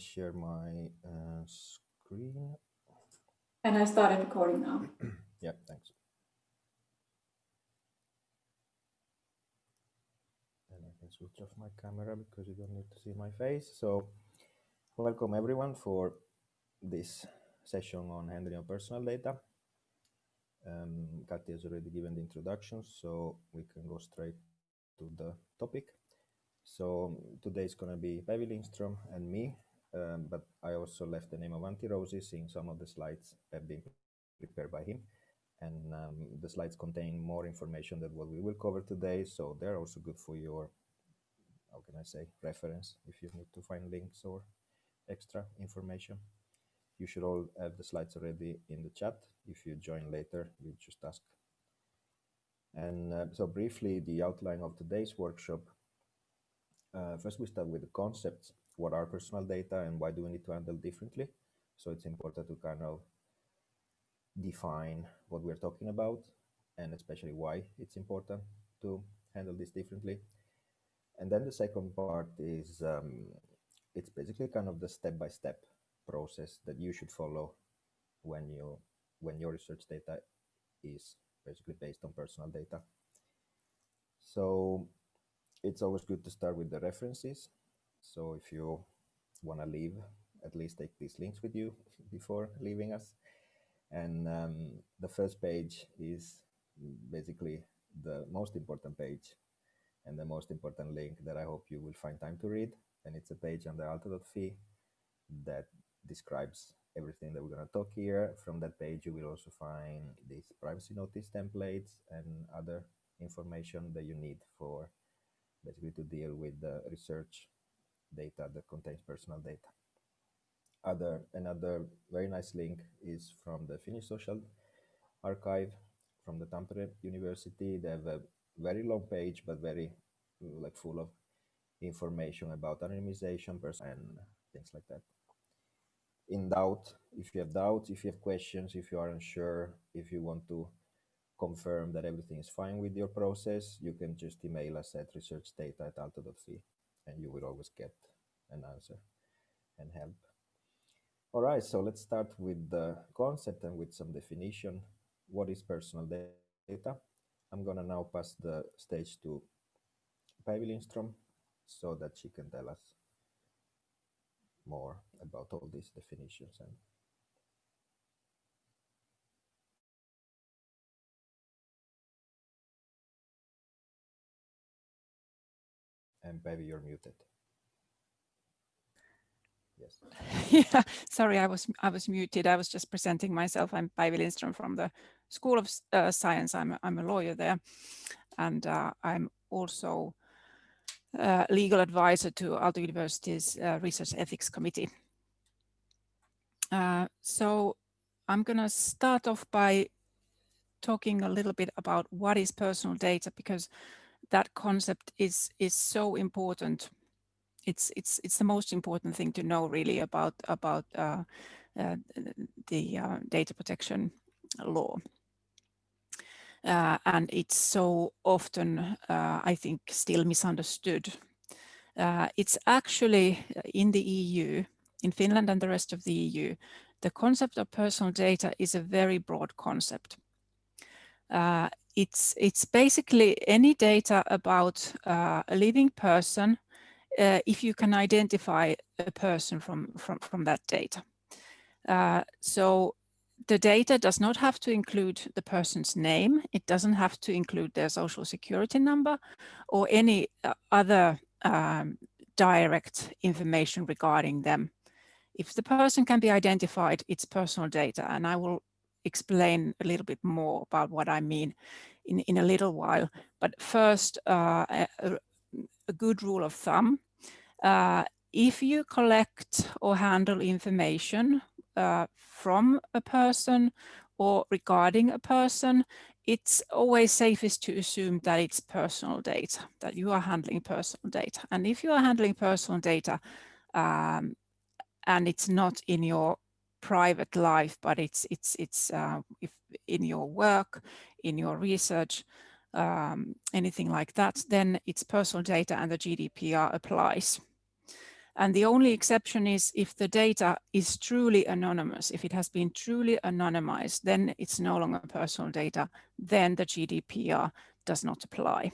share my uh, screen. And I started recording now. yeah, thanks. And I can switch off my camera because you don't need to see my face. So welcome everyone for this session on handling of personal data. Um, Kati has already given the introduction, so we can go straight to the topic. So today is going to be Päivi Lindström and me, um, but I also left the name of Rousi, seeing some of the slides have been prepared by him. And um, the slides contain more information than what we will cover today, so they're also good for your, how can I say, reference if you need to find links or extra information. You should all have the slides already in the chat. If you join later, you just ask. And uh, so briefly, the outline of today's workshop. Uh, first, we start with the concepts. What are personal data and why do we need to handle differently? So it's important to kind of define what we're talking about and especially why it's important to handle this differently. And then the second part is um, it's basically kind of the step-by-step -step process that you should follow when you when your research data is basically based on personal data. So it's always good to start with the references. So if you want to leave, at least take these links with you before leaving us. And um, the first page is basically the most important page and the most important link that I hope you will find time to read. And it's a page on the Aalto.fi that describes everything that we're going to talk here. From that page, you will also find these privacy notice templates and other information that you need for basically to deal with the research data that contains personal data. Other Another very nice link is from the Finnish Social Archive from the Tampere University. They have a very long page, but very like full of information about anonymization and things like that in doubt, if you have doubts, if you have questions, if you are unsure, if you want to confirm that everything is fine with your process, you can just email us at researchdata at aalto.fi and you will always get an answer and help. All right, so let's start with the concept and with some definition. What is personal data? I'm gonna now pass the stage to Päivi Lindström so that she can tell us more about all these definitions and and Päivi, you're muted. Yes. yeah, sorry, I was I was muted. I was just presenting myself. I'm Päivi Lindström from the School of uh, Science. I'm a, I'm a lawyer there, and uh, I'm also uh, legal advisor to Aalto University's uh, Research Ethics Committee. Uh, so I'm going to start off by talking a little bit about what is personal data because that concept is is so important. It's it's it's the most important thing to know really about about uh, uh, the uh, data protection law. Uh, and it's so often, uh, I think, still misunderstood. Uh, it's actually in the EU, in Finland and the rest of the EU, the concept of personal data is a very broad concept. It's, it's basically any data about a living person uh, if you can identify a person from, from, from that data. so the data does not have to include the person's name. It doesn't have to include their social security number or any uh, other um, direct information regarding them. If the person can be identified, it's personal data. And I will explain a little bit more about what I mean in, in a little while. But first, uh, a, a, good rule of thumb. Uh, if you collect or handle information uh, from a person or regarding a person, it's always safest to assume that it's personal data, that you are handling personal data. And if you are handling personal data um, and it's not in your private life, but it's it's it's uh, if in your work, in your research, um, anything like that, then it's personal data and the GDPR applies. And the only exception is if the data is truly anonymous, if it has been truly anonymized, then it's no longer personal data, then the GDPR does not apply.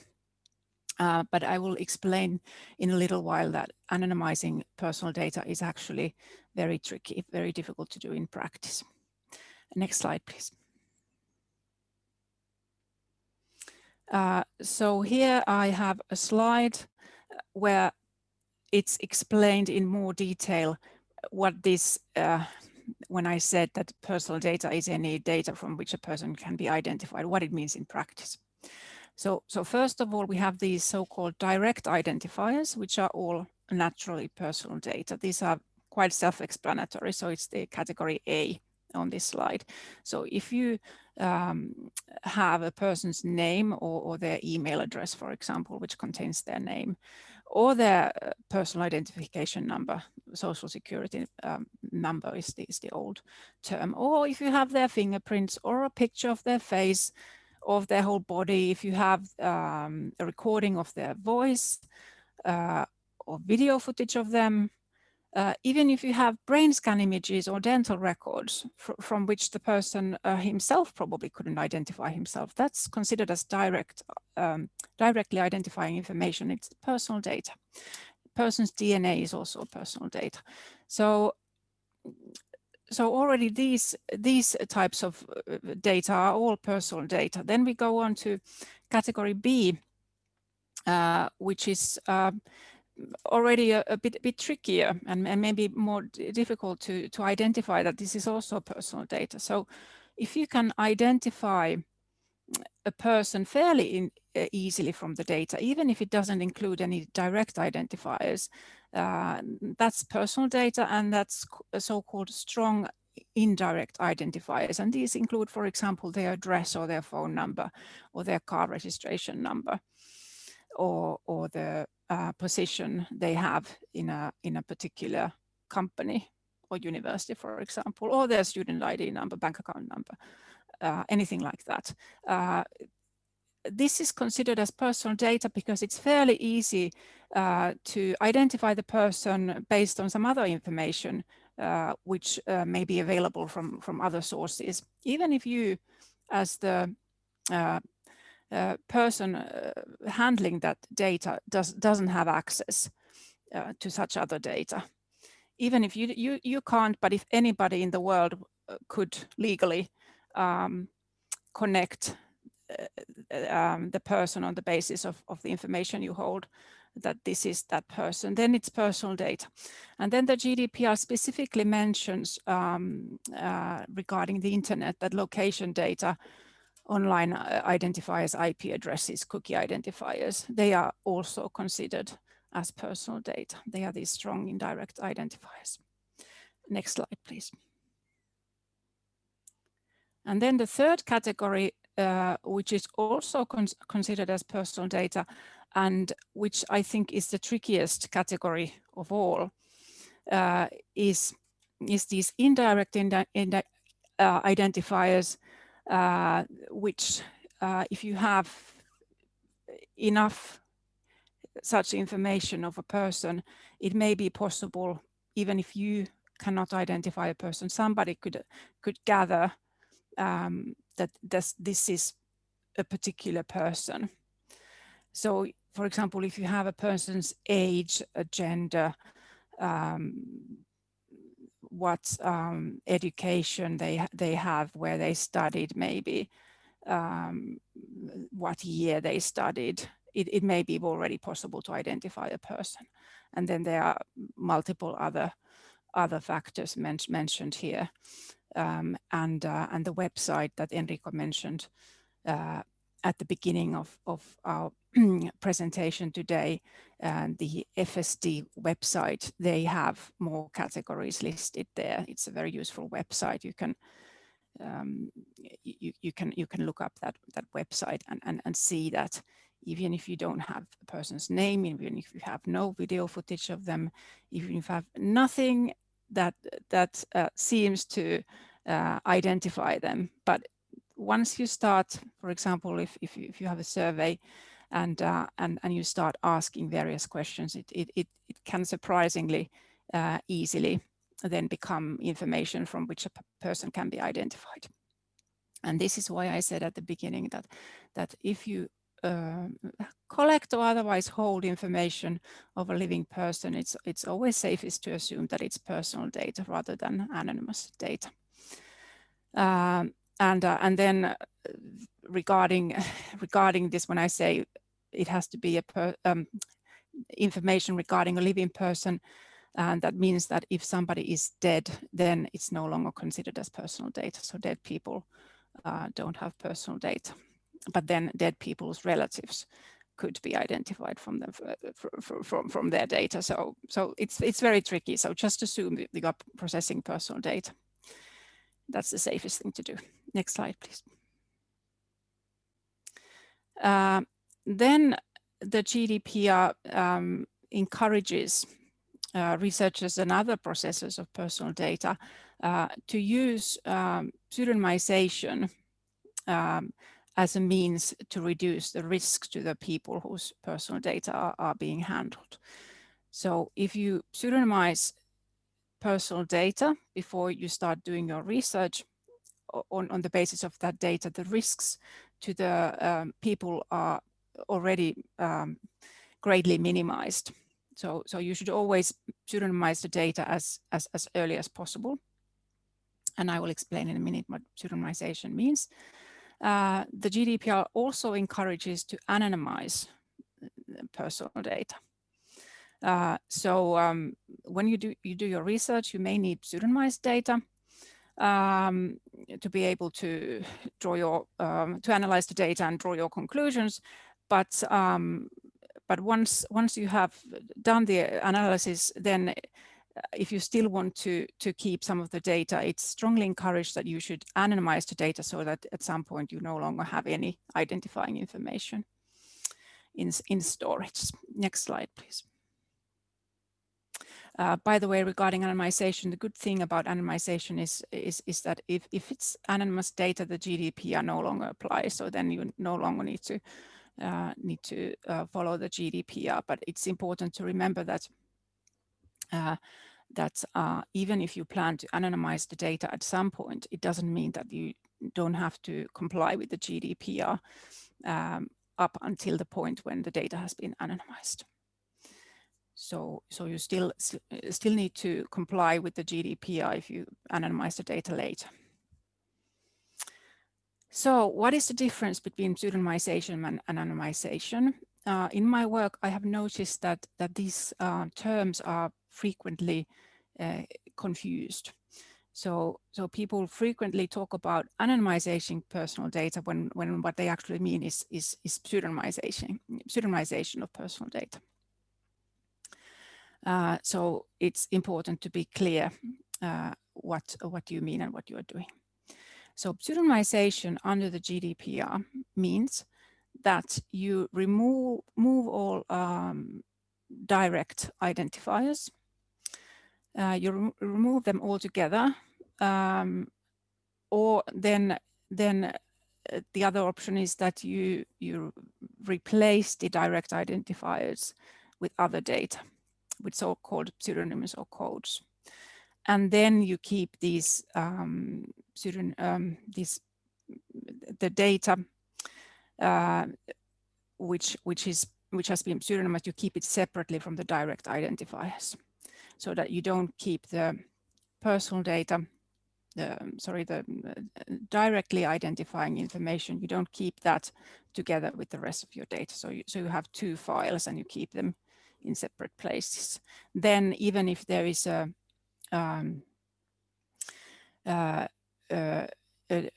Uh, but I will explain in a little while that anonymizing personal data is actually very tricky, very difficult to do in practice. Next slide, please. Uh, so here I have a slide where it's explained in more detail what this, uh, when I said that personal data is any data from which a person can be identified, what it means in practice. So, so first of all, we have these so-called direct identifiers, which are all naturally personal data. These are quite self-explanatory, so it's the category A on this slide. So if you um, have a person's name or, or, their email address, for example, which contains their name, or their uh, personal identification number, social security um, number is the, is the old term, or if you have their fingerprints or a picture of their face, of their whole body, if you have um, a recording of their voice uh, or video footage of them, uh, even if you have brain scan images or dental records fr from which the person uh, himself probably couldn't identify himself, that's considered as direct, um, directly identifying information. It's personal data. Person's DNA is also personal data. So, so already these these types of uh, data are all personal data. Then we go on to category B, uh, which is uh, already a, a, bit, a bit trickier and, and maybe more difficult to, to identify that this is also personal data. So if you can identify a person fairly in, uh, easily from the data, even if it doesn't include any direct identifiers, uh, that's personal data and that's so-called strong indirect identifiers. And these include, for example, their address or their phone number or their car registration number or, or the uh, position they have in a, in a particular company or university, for example, or their student ID number, bank account number, uh, anything like that. Uh, this is considered as personal data because it's fairly easy uh, to identify the person based on some other information uh, which uh, may be available from, from other sources. Even if you, as the uh, person uh, handling that data does, doesn't have access uh, to such other data. Even if you, you, you can't, but if anybody in the world uh, could legally um, connect um, the person on the basis of, of the information you hold, that this is that person, then it's personal data. And then the GDPR specifically mentions um, uh, regarding the internet that location data online uh, identifiers, IP addresses, cookie identifiers, they are also considered as personal data. They are these strong indirect identifiers. Next slide, please. And then the third category, uh, which is also con considered as personal data, and which I think is the trickiest category of all, uh, is, is these indirect indi indi uh, identifiers which uh, if you have enough such information of a person, it may be possible, even if you cannot identify a person, somebody could could gather um, that this, this is a particular person. So, for example, if you have a person's age, a gender, um, what um, education they they have, where they studied, maybe um, what year they studied. It, it may be already possible to identify a person, and then there are multiple other other factors men mentioned here, um, and uh, and the website that Enrico mentioned uh, at the beginning of, of our presentation today, and the FSD website, they have more categories listed there. It's a very useful website. You can um, you, you can you can look up that that website and, and, and see that even if you don't have a person's name, even if you have no video footage of them, even if you have nothing that that uh, seems to uh, identify them, but once you start, for example, if, if, you, if you have a survey and uh, and and you start asking various questions, it it it, it can surprisingly uh, easily then become information from which a person can be identified. And this is why I said at the beginning that that if you uh, collect or otherwise hold information of a living person, it's it's always safest to assume that it's personal data rather than anonymous data. Um, and uh, and then uh, regarding regarding this, when I say it has to be a per, um, information regarding a living person, and that means that if somebody is dead, then it's no longer considered as personal data. So dead people uh, don't have personal data, but then dead people's relatives could be identified from them from, from, from their data. So so it's it's very tricky. So just assume they are processing personal data. That's the safest thing to do. Next slide, please. Uh, then the GDPR um, encourages uh, researchers and other processors of personal data uh, to use um, pseudonymization um, as a means to reduce the risk to the people whose personal data are, are being handled. So if you pseudonymize personal data before you start doing your research on, on the basis of that data, the risks to the um, people are already um, greatly minimized. So, so you should always pseudonymize the data as, as, as early as possible. And I will explain in a minute what pseudonymization means. Uh, the GDPR also encourages to anonymize personal data. Uh, so um, when you do you do your research, you may need pseudonymized data um, to be able to draw your um, to analyze the data and draw your conclusions. But um, but once once you have done the analysis, then uh, if you still want to to keep some of the data, it's strongly encouraged that you should anonymize the data so that at some point you no longer have any identifying information in in storage. Next slide, please. Uh, by the way, regarding anonymization, the good thing about anonymization is, is, is that if, if it's anonymous data, the GDPR no longer applies. So then you no longer need to uh, need to uh, follow the GDPR. But it's important to remember that uh, that uh, even if you plan to anonymize the data at some point, it doesn't mean that you don't have to comply with the GDPR um, up until the point when the data has been anonymized. So, so you still still need to comply with the GDPR if you anonymize the data later. So what is the difference between pseudonymization and anonymization? Uh, in my work, I have noticed that, that these uh, terms are frequently uh, confused. So, so people frequently talk about anonymization personal data when, when what they actually mean is, is, is pseudonymization, pseudonymization of personal data. Uh, so it's important to be clear uh, what, what you mean and what you are doing. So pseudonymization under the GDPR means that you remove move all um, direct identifiers. Uh, you re remove them altogether, um, or then then uh, the other option is that you you replace the direct identifiers with other data, with so-called pseudonyms or codes and then you keep these um, pseudon um, these the data uh, which which is which has been pseudonymized, you keep it separately from the direct identifiers, so that you don't keep the personal data, the sorry, the directly identifying information. You don't keep that together with the rest of your data. So you so you have two files and you keep them in separate places. Then even if there is a um, uh, uh, a,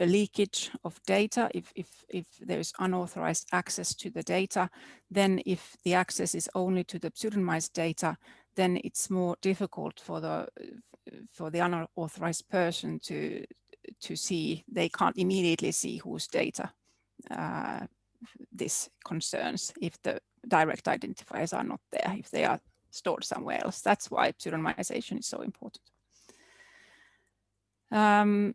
a, leakage of data, if, if, if there is unauthorized access to the data, then if the access is only to the pseudonymized data, then it's more difficult for the for the unauthorized person to to see. They can't immediately see whose data uh, this concerns if the direct identifiers are not there, if they are stored somewhere else. That's why pseudonymization is so important. Um,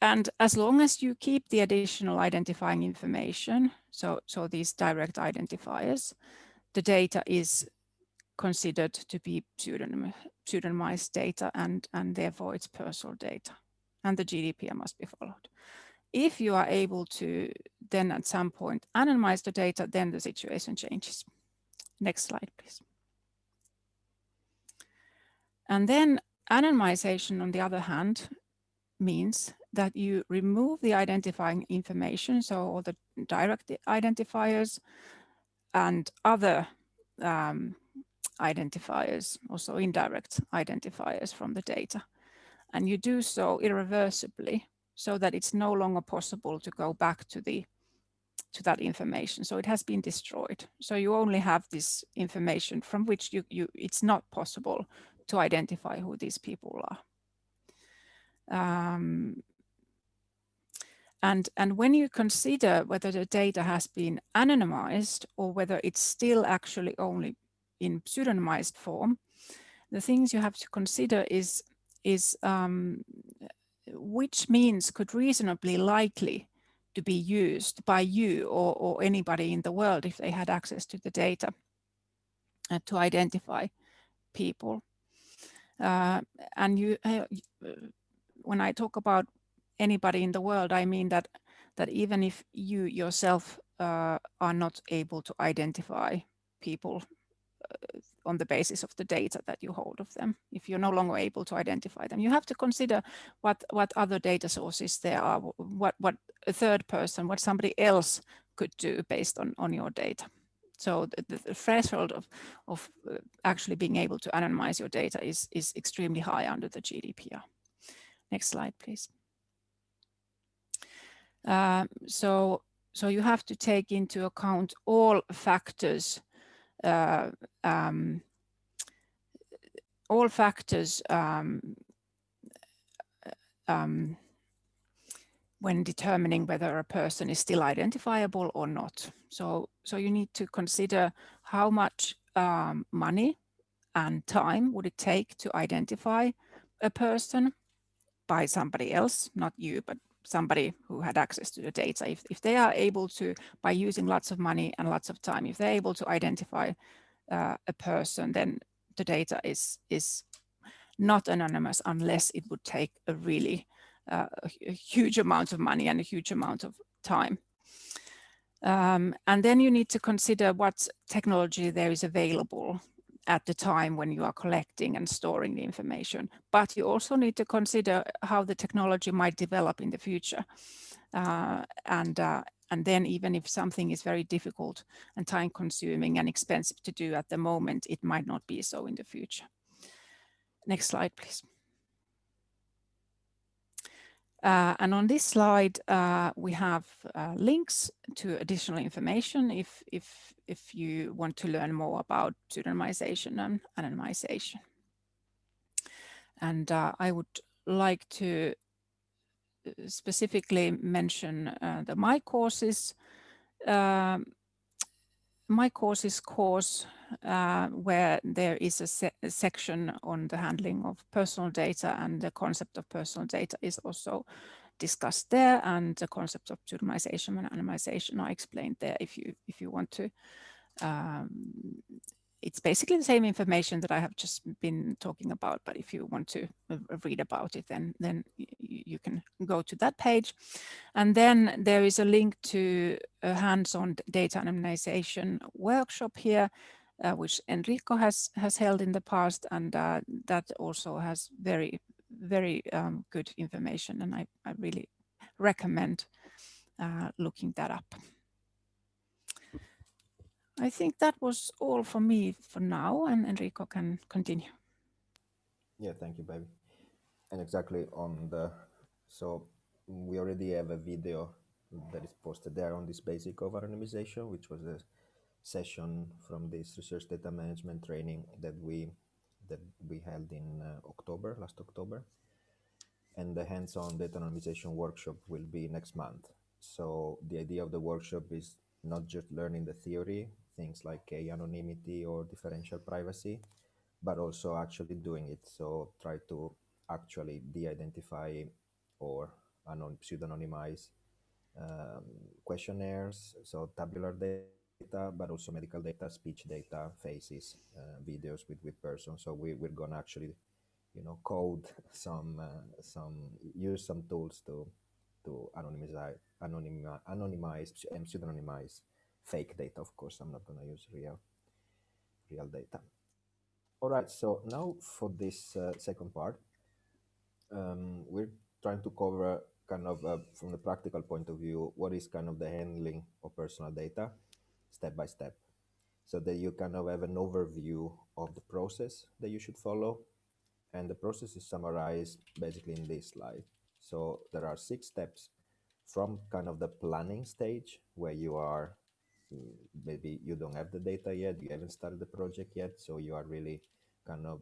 and as long as you keep the additional identifying information, so, so these direct identifiers, the data is considered to be pseudonym, pseudonymized data and, and therefore it's personal data and the GDPR must be followed. If you are able to then at some point anonymize the data, then the situation changes. Next slide, please. And then anonymization, on the other hand, means that you remove the identifying information, so all the direct identifiers and other um, identifiers, also indirect identifiers from the data. And you do so irreversibly so that it's no longer possible to go back to the to that information. So it has been destroyed. So you only have this information from which you, you it's not possible to identify who these people are. Um, and, and when you consider whether the data has been anonymized or whether it's still actually only in pseudonymized form, the things you have to consider is, is um, which means could reasonably likely to be used by you or, or anybody in the world if they had access to the data uh, to identify people. Uh, and you, uh, when I talk about anybody in the world, I mean that that even if you yourself uh, are not able to identify people uh, on the basis of the data that you hold of them, if you're no longer able to identify them, you have to consider what what other data sources there are, what what a third person, what somebody else could do based on on your data. So the, the threshold of, of uh, actually being able to anonymize your data is, is extremely high under the GDPR. Next slide, please. Uh, so, so you have to take into account all factors, uh, um, all factors um, um, when determining whether a person is still identifiable or not. So, so you need to consider how much um, money and time would it take to identify a person by somebody else, not you, but somebody who had access to the data. If, if they are able to, by using lots of money and lots of time, if they're able to identify uh, a person, then the data is, is not anonymous unless it would take a really uh, a huge amount of money and a huge amount of time. Um, and then you need to consider what technology there is available at the time when you are collecting and storing the information. But you also need to consider how the technology might develop in the future. Uh, and, uh, and then even if something is very difficult and time consuming and expensive to do at the moment, it might not be so in the future. Next slide, please. Uh, and on this slide, uh, we have uh, links to additional information if, if, if you want to learn more about pseudonymization and anonymization. And uh, I would like to uh, specifically mention uh, the My Courses um, my courses course uh, where there is a, se a, section on the handling of personal data and the concept of personal data is also discussed there and the concept of pseudonymization and anonymization are explained there if you if you want to um, it's basically the same information that I have just been talking about, but if you want to uh, read about it, then, then you can go to that page. And then there is a link to a hands-on data anonymization workshop here, uh, which Enrico has, has held in the past, and uh, that also has very, very um, good information, and I, I really recommend uh, looking that up. I think that was all for me for now, and Enrico can continue. Yeah, thank you, Päivi. And exactly on the, so we already have a video that is posted there on this basic of anonymization, which was a session from this research data management training that we that we held in uh, October, last October. And the hands-on data anonymization workshop will be next month. So the idea of the workshop is not just learning the theory, things like anonymity or differential privacy, but also actually doing it. So try to actually de-identify or anon pseudonymize um, questionnaires, so tabular data, but also medical data, speech data, faces, uh, videos with with persons. So we we're gonna actually, you know, code some uh, some use some tools to to anonymize anonymize anonymize and pseudonymize fake data. Of course, I'm not gonna use real real data. All right, so now for this uh, second part, um, we're trying to cover kind of uh, from the practical point of view, what is kind of the handling of personal data step by step. So that you kind of have an overview of the process that you should follow. And the process is summarized basically in this slide. So there are six steps from kind of the planning stage where you are Uh, maybe you don't have the data yet, you haven't started the project yet, so you are really kind of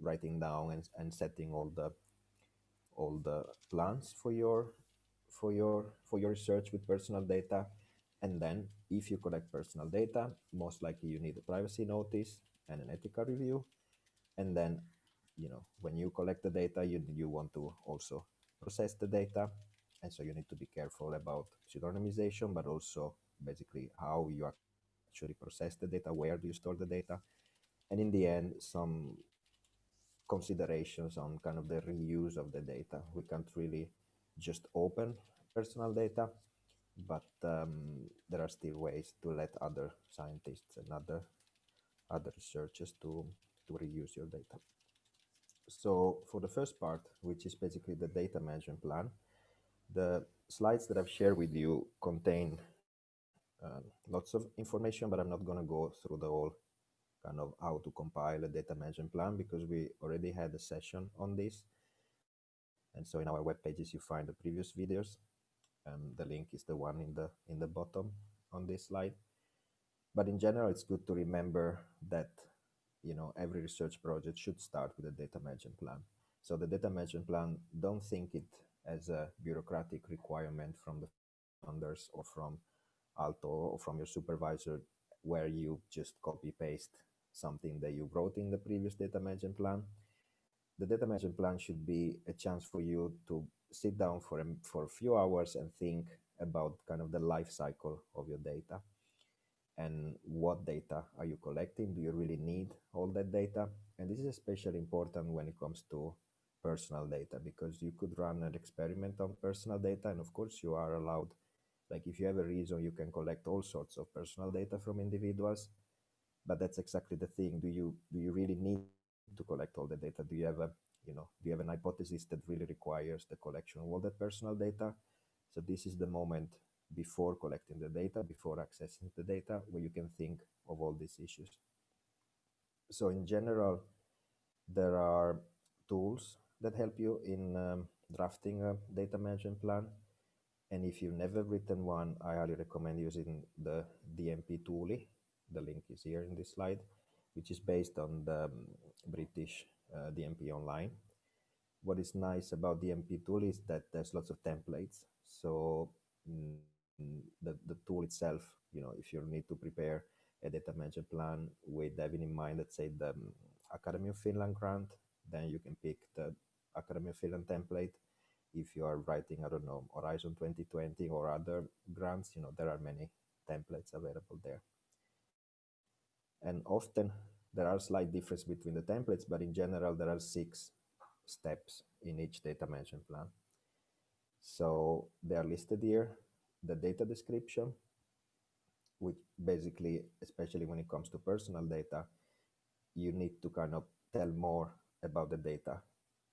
writing down and, and setting all the all the plans for your for your for your research with personal data. And then if you collect personal data most likely you need a privacy notice and an ethical review. And then you know when you collect the data you you want to also process the data. And so you need to be careful about pseudonymization but also basically how you actually process the data where do you store the data and in the end some considerations on kind of the reuse of the data. We can't really just open personal data, but um, there are still ways to let other scientists and other other researchers to to reuse your data. So for the first part, which is basically the data management plan, the slides that I've shared with you contain uh, lots of information, but I'm not going to go through the whole kind of how to compile a data management plan because we already had a session on this. And so in our web pages, you find the previous videos. Um, the link is the one in the in the bottom on this slide. But in general, it's good to remember that you know every research project should start with a data management plan. So the data management plan, don't think it as a bureaucratic requirement from the founders or from Aalto or from your supervisor where you just copy paste something that you wrote in the previous data management plan. The data management plan should be a chance for you to sit down for a, for a few hours and think about kind of the life cycle of your data and what data are you collecting? Do you really need all that data? And this is especially important when it comes to personal data because you could run an experiment on personal data and of course you are allowed like if you have a reason you can collect all sorts of personal data from individuals but that's exactly the thing. Do you do you really need to collect all the data? Do you have a you know do you have an hypothesis that really requires the collection of all that personal data? So this is the moment before collecting the data before accessing the data where you can think of all these issues. So in general there are tools that help you in um, drafting a data management plan and if you've never written one i highly recommend using the DMPTuuli the link is here in this slide, which is based on the um, British uh, DMP Online. What is nice about DMP tool is that there's lots of templates. So mm, the, the tool itself, you know, if you need to prepare a data management plan with having in mind, let's say the um, Academy of Finland grant, then you can pick the Academy of Finland template. If you are writing, I don't know, Horizon 2020 or other grants, you know, there are many templates available there. And often there are slight difference between the templates, but in general, there are six steps in each data management plan. So they are listed here. The data description, which basically, especially when it comes to personal data, you need to kind of tell more about the data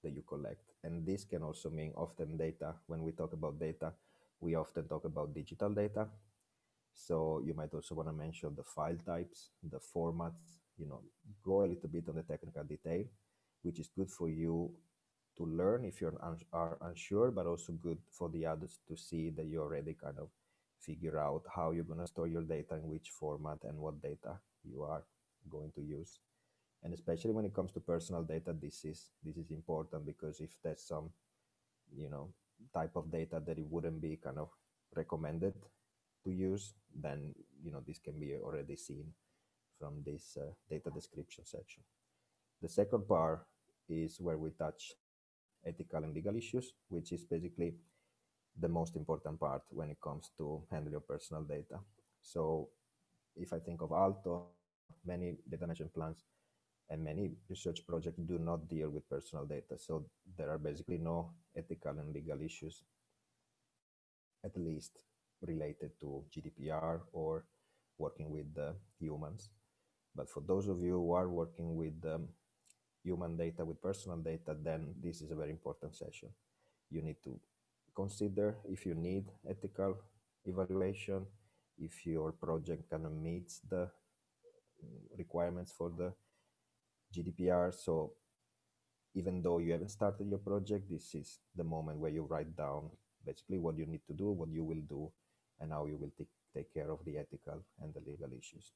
that you collect. And this can also mean often data. When we talk about data, we often talk about digital data, so you might also want to mention the file types, the formats, you know, go a little bit on the technical detail, which is good for you to learn if you un are unsure, but also good for the others to see that you already kind of figure out how you're going to store your data in which format and what data you are going to use. And especially when it comes to personal data, this is this is important because if there's some, you know, type of data that it wouldn't be kind of recommended to use, then you know this can be already seen from this uh, data description section. The second part is where we touch ethical and legal issues, which is basically the most important part when it comes to handling your personal data. So if I think of Aalto many data management plans and many research projects do not deal with personal data. So there are basically no ethical and legal issues, at least related to GDPR or working with uh, humans. But for those of you who are working with um, human data, with personal data, then this is a very important session. You need to consider if you need ethical evaluation, if your project kind of meets the mm, requirements for the GDPR. So even though you haven't started your project, this is the moment where you write down basically what you need to do, what you will do, and how you will take, take care of the ethical and the legal issues.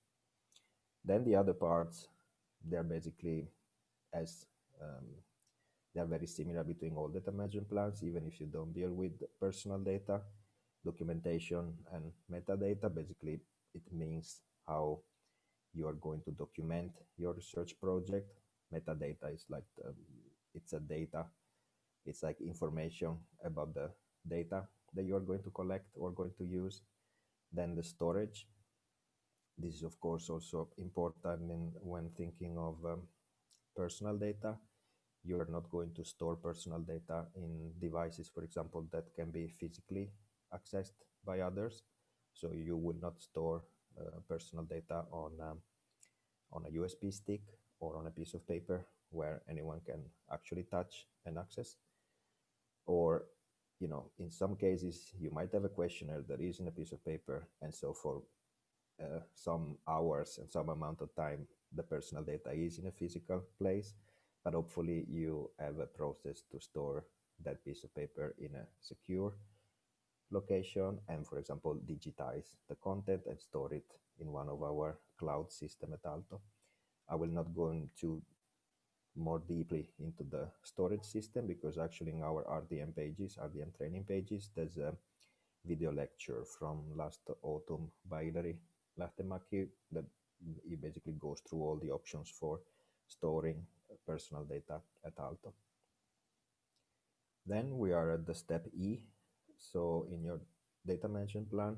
Then the other parts, they're basically as um, they're very similar between all data management plans, even if you don't deal with personal data, documentation and metadata. Basically, it means how you are going to document your research project. Metadata is like, the, it's a data, it's like information about the data that you are going to collect or going to use. Then the storage. This is of course also important in, when thinking of um, personal data. You are not going to store personal data in devices, for example, that can be physically accessed by others. So you will not store personal data on um, on a USB stick or on a piece of paper where anyone can actually touch and access. Or, you know, in some cases, you might have a questionnaire that is in a piece of paper. And so for uh, some hours and some amount of time, the personal data is in a physical place, but hopefully you have a process to store that piece of paper in a secure location and, for example, digitize the content and store it in one of our cloud system at Aalto. I will not go into more deeply into the storage system because actually in our RDM pages, RDM training pages, there's a video lecture from last autumn by Hilary Lähtemäki that it basically goes through all the options for storing personal data at Aalto. Then we are at the step E. So in your data management plan,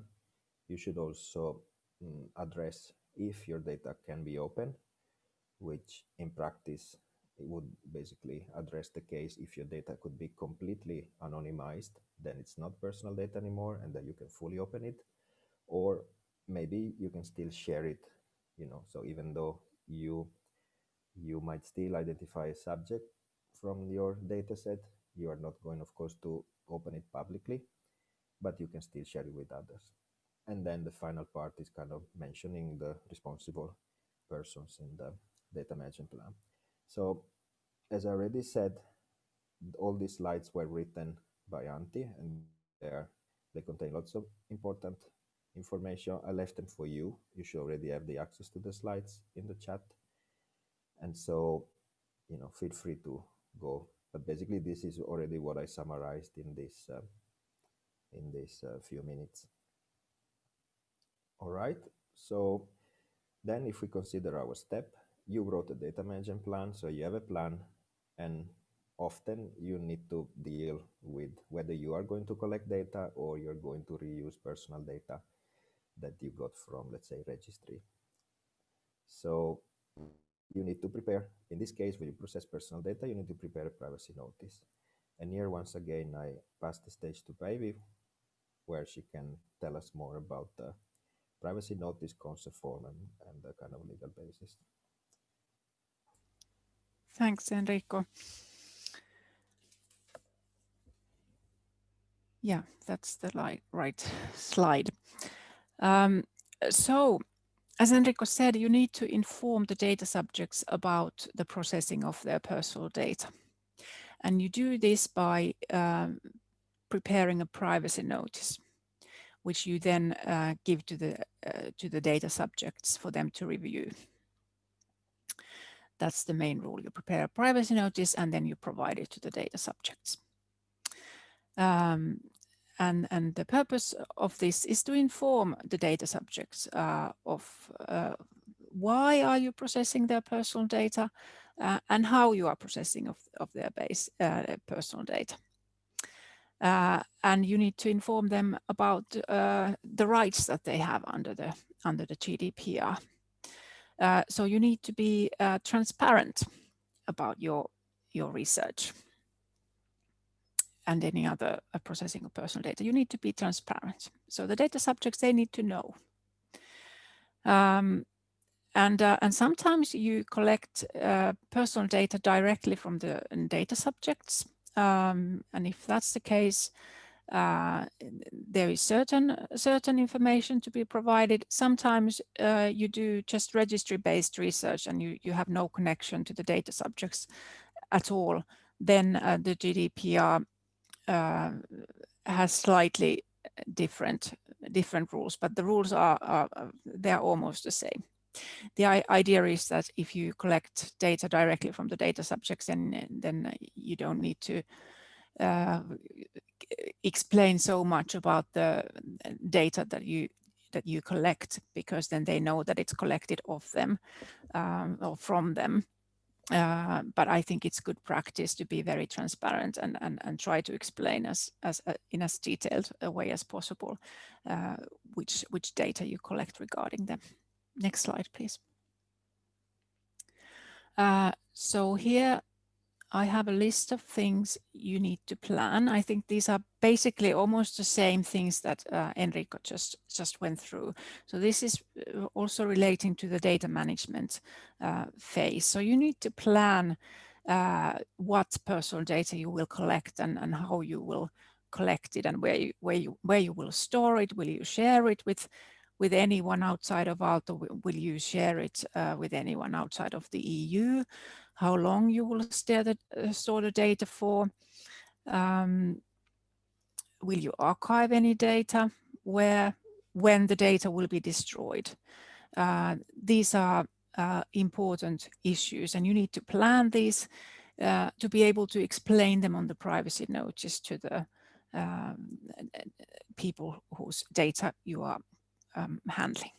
you should also mm, address if your data can be open, which in practice it would basically address the case if your data could be completely anonymized, then it's not personal data anymore and then you can fully open it. Or maybe you can still share it you know so even though you you might still identify a subject from your data set you are not going of course to open it publicly but you can still share it with others and then the final part is kind of mentioning the responsible persons in the data management plan so as i already said all these slides were written by antti and they contain lots of important information. I left them for you. You should already have the access to the slides in the chat. And so, you know, feel free to go. But basically, this is already what I summarized in this uh, in this uh, few minutes. All right. So then, if we consider our step, you wrote a data management plan. So you have a plan, and often you need to deal with whether you are going to collect data or you're going to reuse personal data that you got from, let's say, registry. So you need to prepare, in this case, when you process personal data, you need to prepare a privacy notice. And here, once again, I pass the stage to Päivi, where she can tell us more about the privacy notice concept form and, and the kind of legal basis. Thanks, Enrico. Yeah, that's the right slide. Um, so as Enrico said, you need to inform the data subjects about the processing of their personal data. And you do this by um, preparing a privacy notice, which you then uh, give to the, uh, to the data subjects for them to review. That's the main rule. You prepare a privacy notice and then you provide it to the data subjects. Um, and, and the purpose of this is to inform the data subjects uh, of uh, why are you processing their personal data uh, and how you are processing of, of their base uh, personal data. uh, and you need to inform them about uh, the rights that they have under the under the GDPR. So you need to be transparent about your your research and any other uh, processing of personal data. You need to be transparent. So the data subjects they need to know. Um, and uh, and sometimes you collect personal data directly from the data subjects um, and if that's the case, uh, there is certain certain information to be provided. Sometimes uh, you do just registry-based research and you, you have no connection to the data subjects at all. Then uh, the GDPR uh, has slightly different different rules, but the rules are, are they're almost the same the idea is that if you collect data directly from the data subjects, then, then you don't need to uh, explain so much about the data that you that you collect because then they know that it's collected of them um, or from them. Uh, but I think it's good practice to be very transparent and, and, and try to explain as, as uh, in as detailed a way as possible uh, which, which data you collect regarding them. Next slide, please. Uh, so here I have a list of things you need to plan. I think these are basically almost the same things that uh, Enrico just, just went through. So this is uh, also relating to the data management uh, phase. So you need to plan uh, what personal data you will collect and, and how you will collect it and where you, where you, where you will store it. Will you share it with with anyone outside of Aalto? Will you share it uh, with anyone outside of the EU? How long you will the, uh, store the data for? Um, will you archive any data? Where, when the data will be destroyed? Uh, these are uh, important issues and you need to plan these uh, to be able to explain them on the privacy notice to the um, people whose data you are um, handling.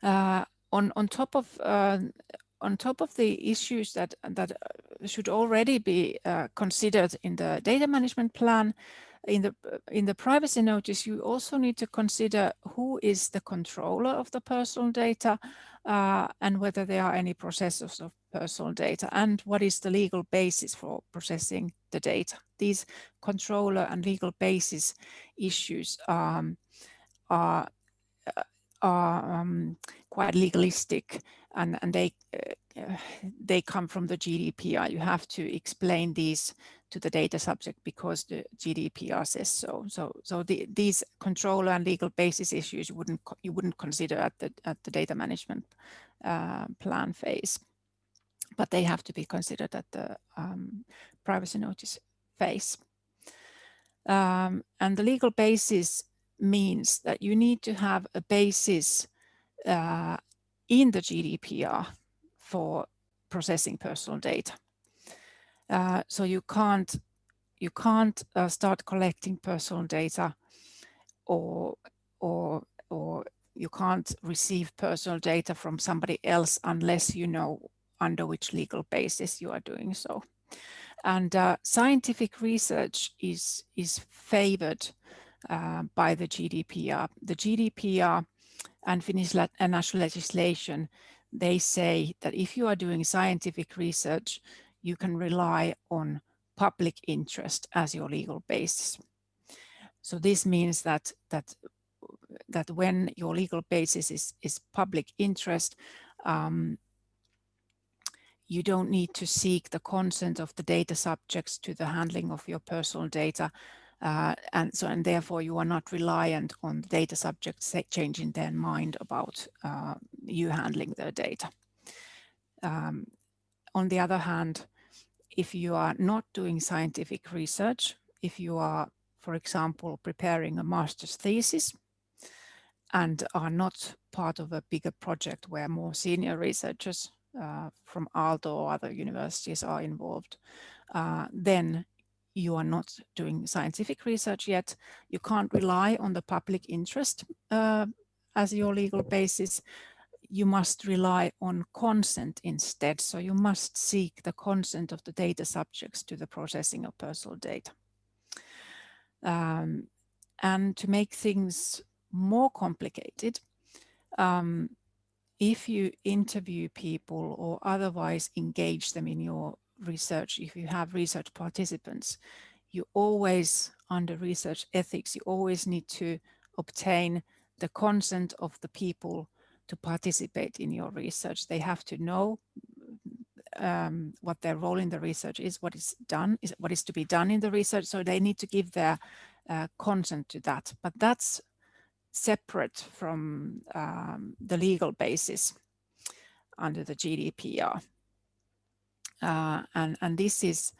Uh, on on top of uh, on top of the issues that that uh, should already be uh, considered in the data management plan, in the in the privacy notice, you also need to consider who is the controller of the personal data uh, and whether there are any processors of personal data and what is the legal basis for processing the data. These controller and legal basis issues um, are uh, are um, quite legalistic and, and they uh, they come from the GDPR. You have to explain these to the data subject because the GDPR says so. So so the, these controller and legal basis issues you wouldn't you wouldn't consider at the at the data management uh, plan phase, but they have to be considered at the um, privacy notice phase. Um, and the legal basis means that you need to have a basis uh, in the GDPR for processing personal data. Uh, so you can't you can't uh, start collecting personal data or or or you can't receive personal data from somebody else unless you know under which legal basis you are doing so. And uh, scientific research is is favored uh, by the GDPR. The GDPR and Finnish national legislation, they say that if you are doing scientific research, you can rely on public interest as your legal basis. So this means that that that when your legal basis is, is public interest, um, you don't need to seek the consent of the data subjects to the handling of your personal data uh, and so and therefore you are not reliant on data subjects changing their mind about uh, you handling their data. Um, on the other hand, if you are not doing scientific research, if you are, for example, preparing a master's thesis and are not part of a bigger project where more senior researchers uh, from Aalto or other universities are involved, uh, then you are not doing scientific research yet, you can't rely on the public interest uh, as your legal basis. You must rely on consent instead. So you must seek the consent of the data subjects to the processing of personal data. Um, and to make things more complicated, um, if you interview people or otherwise engage them in your research, if you have research participants, you always, under research ethics, you always need to obtain the consent of the people to participate in your research. They have to know um, what their role in the research is, what is done, is what is to be done in the research. So they need to give their uh, consent to that. But that's separate from um, the legal basis under the GDPR. Uh, and, and this is,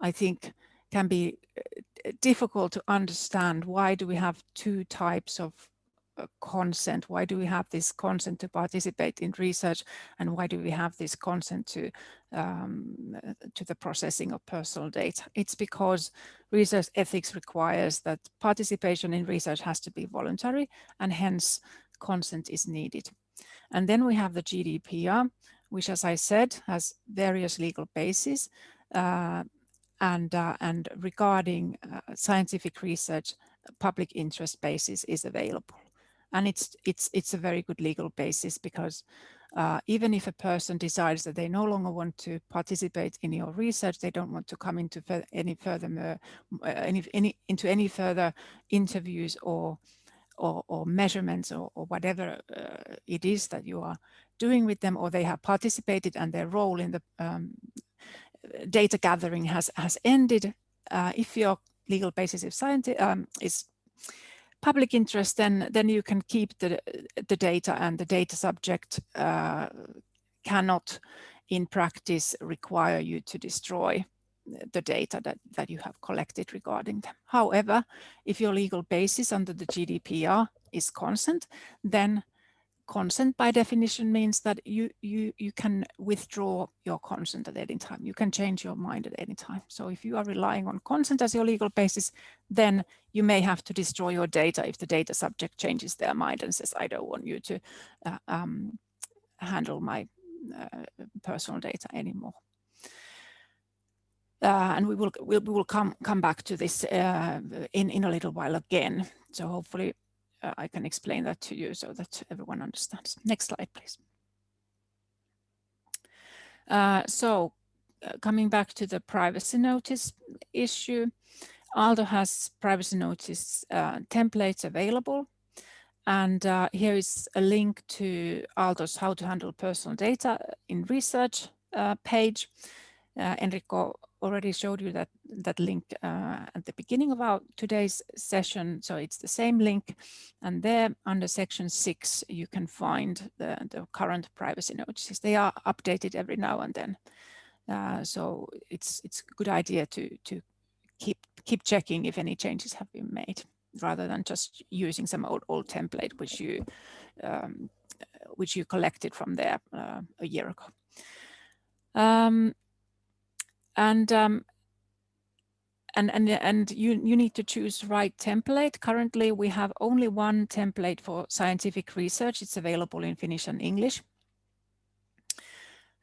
I think, can be uh, difficult to understand. Why do we have two types of uh, consent? Why do we have this consent to participate in research? And why do we have this consent to, um, to the processing of personal data? It's because research ethics requires that participation in research has to be voluntary and hence consent is needed. And then we have the GDPR, which, as I said, has various legal bases. Uh, and, uh, and regarding uh, scientific research, public interest basis is available. And it's, it's, it's a very good legal basis because uh, even if a person decides that they no longer want to participate in your research, they don't want to come into any further uh, any, any, into any further interviews or or, or measurements or, or whatever uh, it is that you are doing with them, or they have participated and their role in the um, data gathering has has ended. Uh, if your legal basis is, um, is public interest, then then you can keep the the data, and the data subject uh, cannot, in practice, require you to destroy the data that, that you have collected regarding them. However, if your legal basis under the GDPR is consent, then consent by definition means that you, you, you can withdraw your consent at any time. You can change your mind at any time. So if you are relying on consent as your legal basis, then you may have to destroy your data if the data subject changes their mind and says, I don't want you to uh, um, handle my uh, personal data anymore. Uh, and we will we'll, we will come come back to this uh, in in a little while again. So hopefully uh, I can explain that to you so that everyone understands. Next slide, please. Uh, so uh, coming back to the privacy notice issue, Aalto has privacy notice uh, templates available. And here is a link to Aalto's how to handle personal data in research page. Enrico already showed you that that link uh, at the beginning of our today's session. So it's the same link. And there under section six, you can find the, the current privacy notices. They are updated every now and then. Uh, so it's it's a good idea to to keep keep checking if any changes have been made rather than just using some old old template which you um, which you collected from there uh, a year ago. Um, and um, and and and you you need to choose right template. Currently, we have only one template for scientific research. It's available in Finnish and English.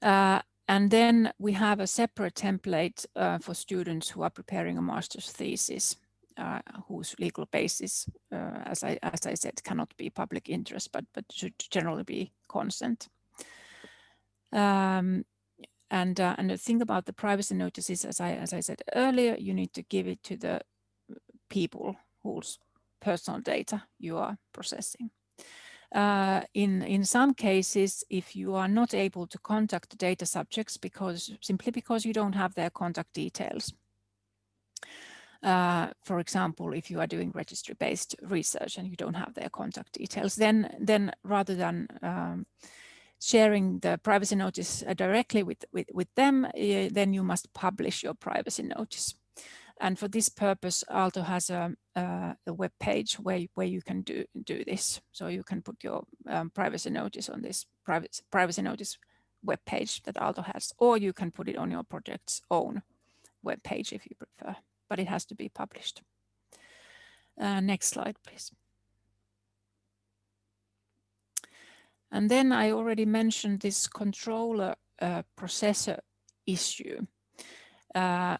Uh, and then we have a separate template uh, for students who are preparing a master's thesis, uh, whose legal basis, uh, as I as I said, cannot be public interest, but but should generally be consent. Um, and, uh, and the thing about the privacy notices, as I, as I said earlier, you need to give it to the people whose personal data you are processing. Uh, in, in some cases, if you are not able to contact the data subjects because simply because you don't have their contact details, uh, for example, if you are doing registry-based research and you don't have their contact details, then then rather than um, sharing the privacy notice uh, directly with, with, with them, uh, then you must publish your privacy notice. And for this purpose, Aalto has a, a, a web page where, where you can do, do this. So you can put your um, privacy notice on this private, privacy notice web page that Aalto has, or you can put it on your project's own web page if you prefer, but it has to be published. Uh, next slide, please. And then I already mentioned this controller uh, processor issue. Uh,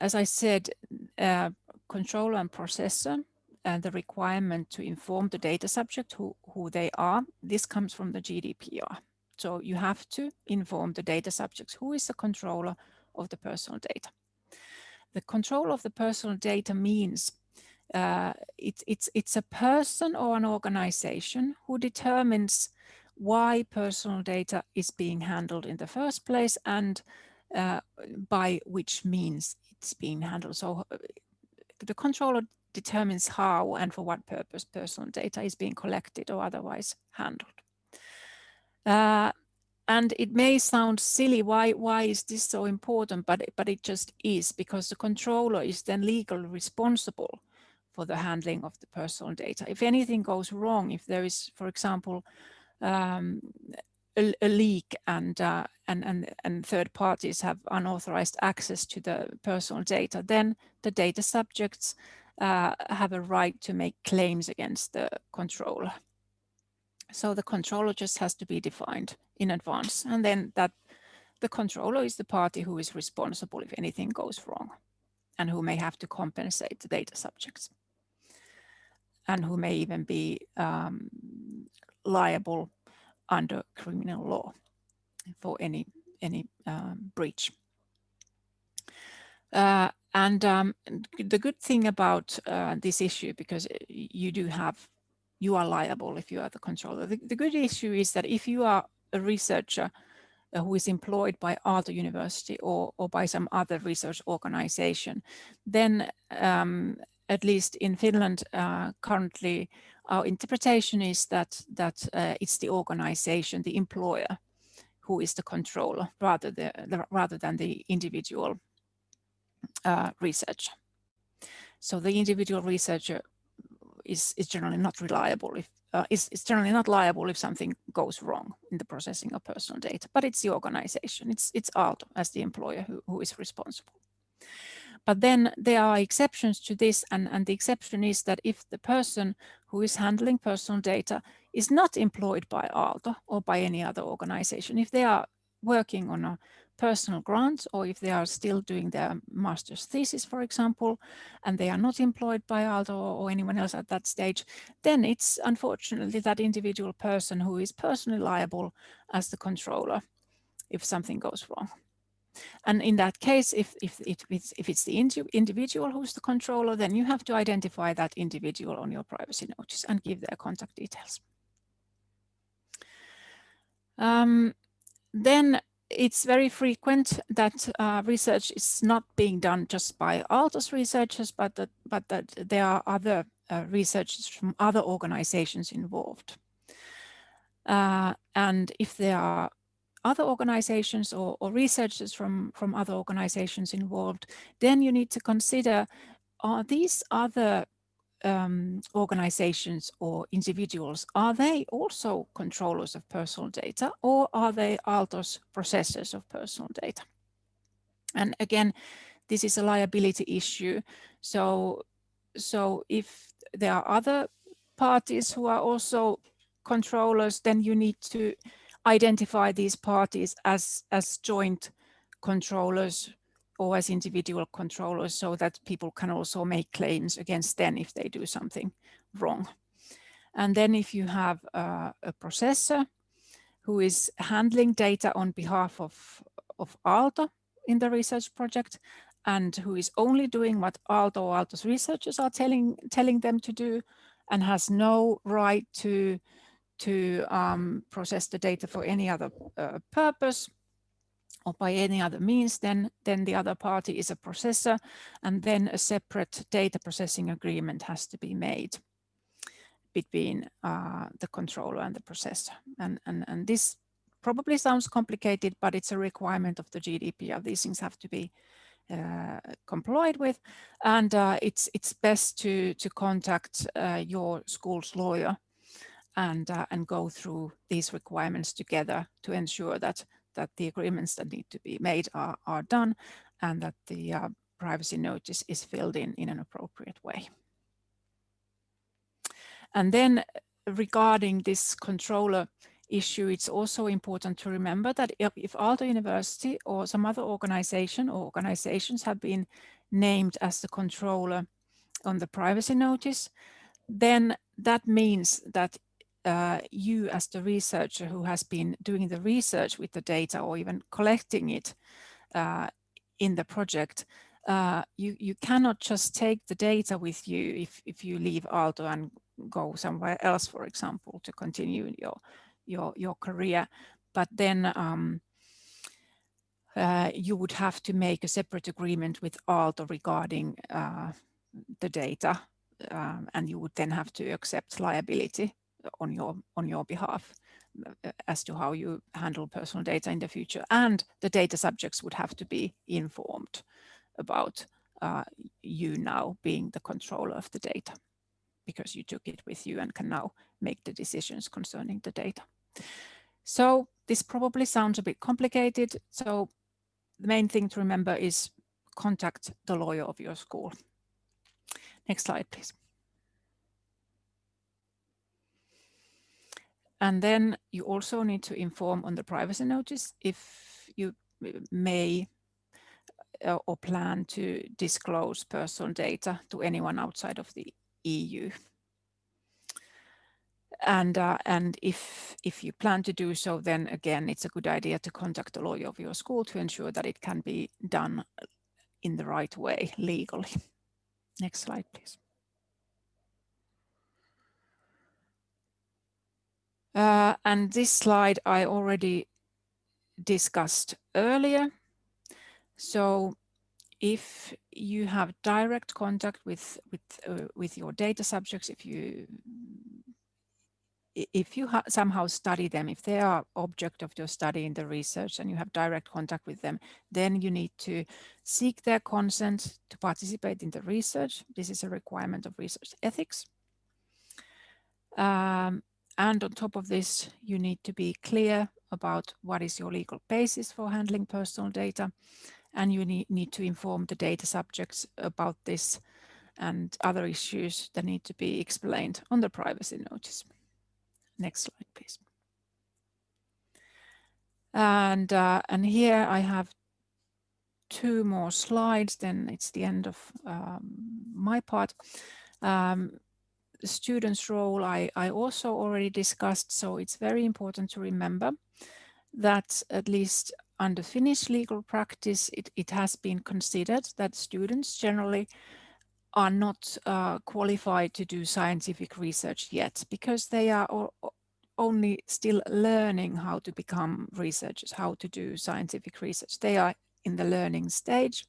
as I said, uh, controller and processor and the requirement to inform the data subject who, who they are, this comes from the GDPR. So you have to inform the data subjects who is the controller of the personal data. The control of the personal data means uh, it, it's, it's a person or an organization who determines why personal data is being handled in the first place and uh, by which means it's being handled. So uh, the controller determines how and for what purpose personal data is being collected or otherwise handled. Uh, and it may sound silly, why, why is this so important? But, but it just is because the controller is then legally responsible for the handling of the personal data. If anything goes wrong, if there is, for example, um, a, a, leak and, uh, and, and, and third parties have unauthorized access to the personal data, then the data subjects uh, have a right to make claims against the controller. So the controller just has to be defined in advance. And then that the controller is the party who is responsible if anything goes wrong and who may have to compensate the data subjects and who may even be um, liable under criminal law for any any um, breach. Uh, and um, the good thing about uh, this issue, because you do have you are liable if you are the controller. The, the good issue is that if you are a researcher uh, who is employed by Aalto University or, or by some other research organization, then um, at least in Finland uh, currently, our interpretation is that, that uh, it's the organization, the employer, who is the controller rather, the, the rather than the individual uh, researcher. So the individual researcher is, is generally not reliable if uh, is, is generally not liable if something goes wrong in the processing of personal data, but it's the organization, it's it's Aalto as the employer who, who is responsible. But then there are exceptions to this, and, and the exception is that if the person who is handling personal data is not employed by Aalto or by any other organization, if they are working on a personal grant or if they are still doing their master's thesis, for example, and they are not employed by Aalto or anyone else at that stage, then it's unfortunately that individual person who is personally liable as the controller if something goes wrong. And in that case, if, if, if, it's, if it's the individual who's the controller, then you have to identify that individual on your privacy notice and give their contact details. Um, then it's very frequent that uh, research is not being done just by Aalto's researchers, but that, but that there are other uh, researchers from other organizations involved. Uh, and if there are other organizations or, or, researchers from, from other organizations involved, then you need to consider, are these other um, organizations or individuals, are they also controllers of personal data or are they Aalto's processors of personal data? And again, this is a liability issue. So, so if there are other parties who are also controllers, then you need to identify these parties as, as joint controllers or as individual controllers so that people can also make claims against them if they do something wrong. And then if you have uh, a processor who is handling data on behalf of, of Aalto in the research project and who is only doing what Aalto or Aalto's researchers are telling, telling them to do and has no right to, to um, process the data for any other uh, purpose, or by any other means, then, then the other party is a processor, and then a separate data processing agreement has to be made between uh, the controller and the processor. And, and, and this probably sounds complicated, but it's a requirement of the GDPR. These things have to be uh, complied with, and uh, it's it's best to to contact uh, your school's lawyer and uh, and go through these requirements together to ensure that that the agreements that need to be made are, are done and that the uh, privacy notice is filled in in an appropriate way. And then regarding this controller issue, it's also important to remember that if, if Aalto University or some other organization or organizations have been named as the controller on the privacy notice, then that means that uh, you as the researcher who has been doing the research with the data or even collecting it uh, in the project, uh, you, you cannot just take the data with you if, if you leave Aalto and go somewhere else, for example, to continue your, your, your career. But then um, uh, you would have to make a separate agreement with Aalto regarding uh, the data um, and you would then have to accept liability on your on your behalf uh, as to how you handle personal data in the future and the data subjects would have to be informed about uh, you now being the controller of the data because you took it with you and can now make the decisions concerning the data. So this probably sounds a bit complicated. So the main thing to remember is contact the lawyer of your school. Next slide, please. And then you also need to inform on the privacy notice if you may uh, or plan to disclose personal data to anyone outside of the EU. And uh, and if if you plan to do so, then again, it's a good idea to contact the lawyer of your school to ensure that it can be done in the right way legally. Next slide, please. Uh, and this slide I already discussed earlier. So if you have direct contact with with uh, with your data subjects, if you if you somehow study them, if they are object of your study in the research and you have direct contact with them, then you need to seek their consent to participate in the research. This is a requirement of research ethics. Um, and on top of this, you need to be clear about what is your legal basis for handling personal data. And you need, need to inform the data subjects about this and other issues that need to be explained on the privacy notice. Next slide, please. And, uh, and here I have two more slides, then it's the end of um, my part. Um, student's role I, I also already discussed, so it's very important to remember that at least under Finnish legal practice, it, it has been considered that students generally are not uh, qualified to do scientific research yet because they are only still learning how to become researchers, how to do scientific research. They are in the learning stage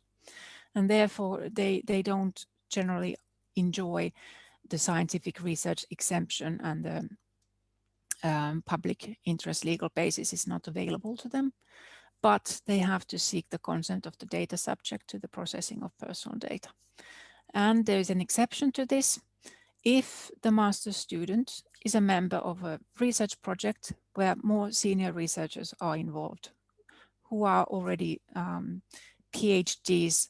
and therefore they, they don't generally enjoy the scientific research exemption and the um, public interest legal basis is not available to them, but they have to seek the consent of the data subject to the processing of personal data. And there is an exception to this if the master student is a member of a research project where more senior researchers are involved, who are already um, PhDs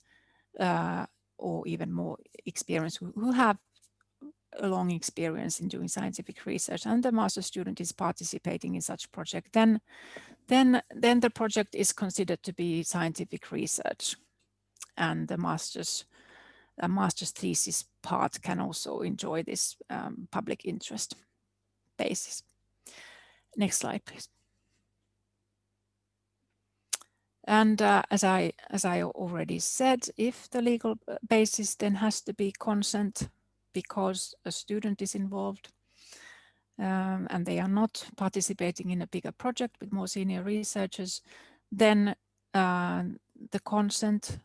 uh, or even more experienced, who have a long experience in doing scientific research and the master student is participating in such project, then, then, then the project is considered to be scientific research and the master's, a master's thesis part can also enjoy this um, public interest basis. Next slide, please. And uh, as I as I already said, if the legal basis then has to be consent because a student is involved um, and they are not participating in a bigger project with more senior researchers, then uh, the consent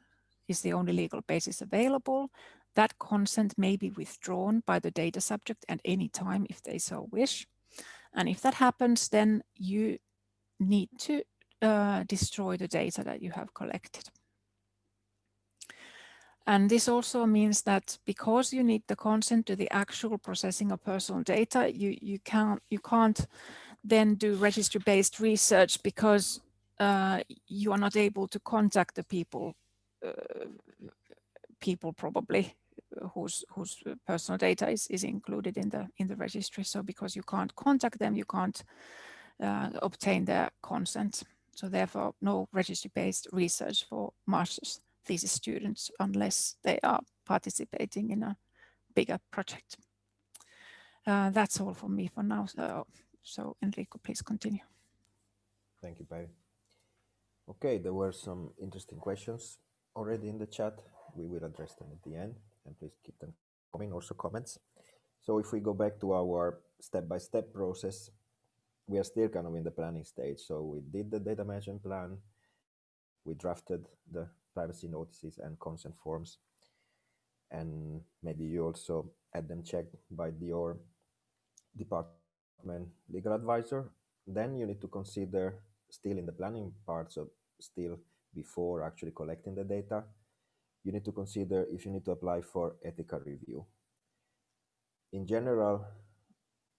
is the only legal basis available. That consent may be withdrawn by the data subject at any time if they so wish. And if that happens, then you need to uh, destroy the data that you have collected. And this also means that because you need the consent to the actual processing of personal data, you, you, can't, you can't then do registry-based research because uh, you are not able to contact the people, uh, people probably whose whose personal data is, is included in the in the registry. So because you can't contact them, you can't uh, obtain their consent. So therefore, no registry-based research for master's thesis students unless they are participating in a bigger project. Uh, that's all from me for now. So, so Enrico, please continue. Thank you, Päivi. Okay, there were some interesting questions already in the chat. We will address them at the end, and please keep them coming, also comments. So if we go back to our step-by-step -step process, we are still kind of in the planning stage. So we did the data management plan, we drafted the privacy notices and consent forms, and maybe you also had them checked by your department legal advisor. Then you need to consider still in the planning part, so still before actually collecting the data, you need to consider if you need to apply for ethical review. In general,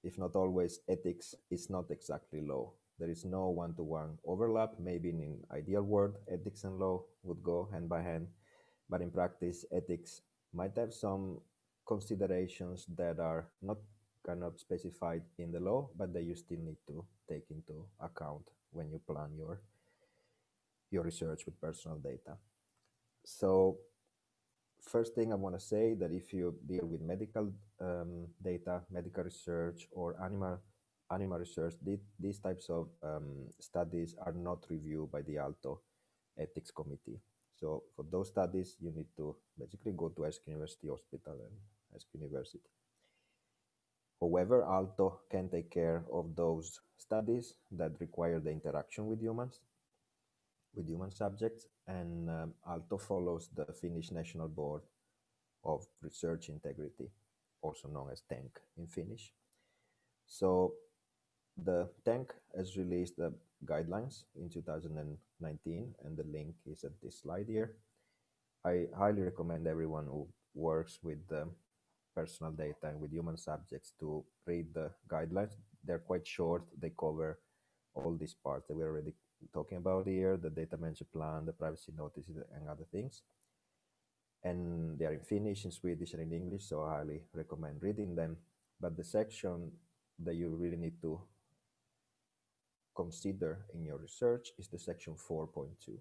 if not always, ethics is not exactly law. There is no one-to-one overlap. Maybe in an ideal world, ethics and law would go hand by hand, but in practice, ethics might have some considerations that are not kind of specified in the law, but that you still need to take into account when you plan your your research with personal data. So first thing I want to say that if you deal with medical um, data, medical research, or animal animal research, th these types of um, studies are not reviewed by the Aalto ethics committee. So for those studies, you need to basically go to Esk University Hospital and Esk University. However, Aalto can take care of those studies that require the interaction with humans with human subjects, and um, Aalto follows the Finnish National Board of Research Integrity, also known as TENK in Finnish. So the TENK has released the guidelines in 2019, and the link is at this slide here. I highly recommend everyone who works with um, personal data and with human subjects to read the guidelines. They're quite short. They cover all these parts that we're already talking about here, the data management plan, the privacy notices, and other things. And they are in Finnish, in Swedish, and in English, so I highly recommend reading them. But the section that you really need to consider in your research is the section 4.2.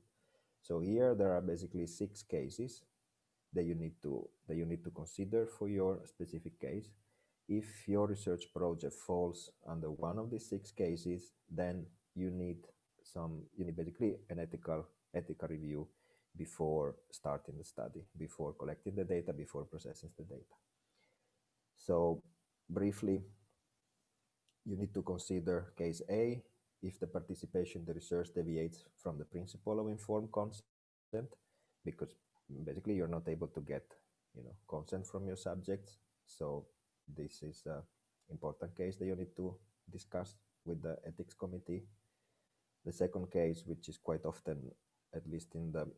So here there are basically six cases that you need to that you need to consider for your specific case. If your research project falls under one of these six cases, then you need some you need basically an ethical ethical review before starting the study, before collecting the data, before processing the data. So briefly, you need to consider case A, if the participation the research deviates from the principle of informed consent, because basically you're not able to get you know, consent from your subjects. So this is an important case that you need to discuss with the ethics committee the second case, which is quite often, at least in the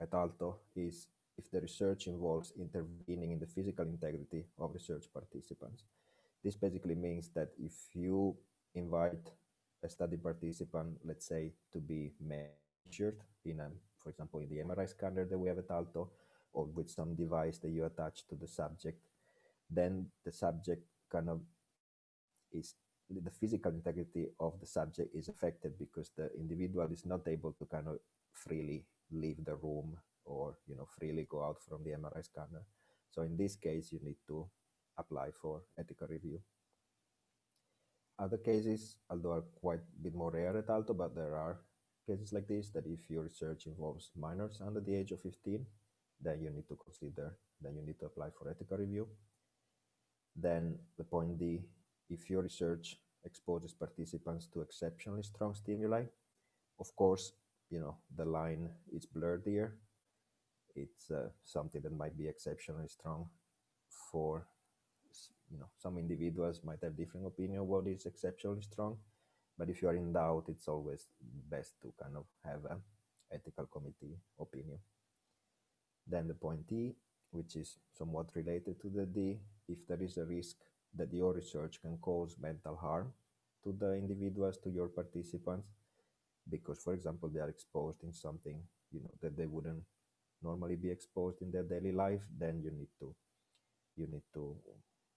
at Aalto, is if the research involves intervening in the physical integrity of research participants. This basically means that if you invite a study participant, let's say, to be measured in a, for example, in the MRI scanner that we have at Aalto, or with some device that you attach to the subject, then the subject kind of is the physical integrity of the subject is affected because the individual is not able to kind of freely leave the room or you know freely go out from the MRI scanner. So in this case, you need to apply for ethical review. Other cases, although are quite a bit more rare at Aalto, but there are cases like this that if your research involves minors under the age of 15, then you need to consider, then you need to apply for ethical review. Then the point D if your research exposes participants to exceptionally strong stimuli. Of course, you know, the line is blurred here. It's uh, something that might be exceptionally strong for, you know, some individuals might have different opinion what is exceptionally strong. But if you are in doubt, it's always best to kind of have an ethical committee opinion. Then the point E, which is somewhat related to the D, if there is a risk that your research can cause mental harm to the individuals, to your participants, because, for example, they are exposed in something you know that they wouldn't normally be exposed in their daily life, then you need to you need to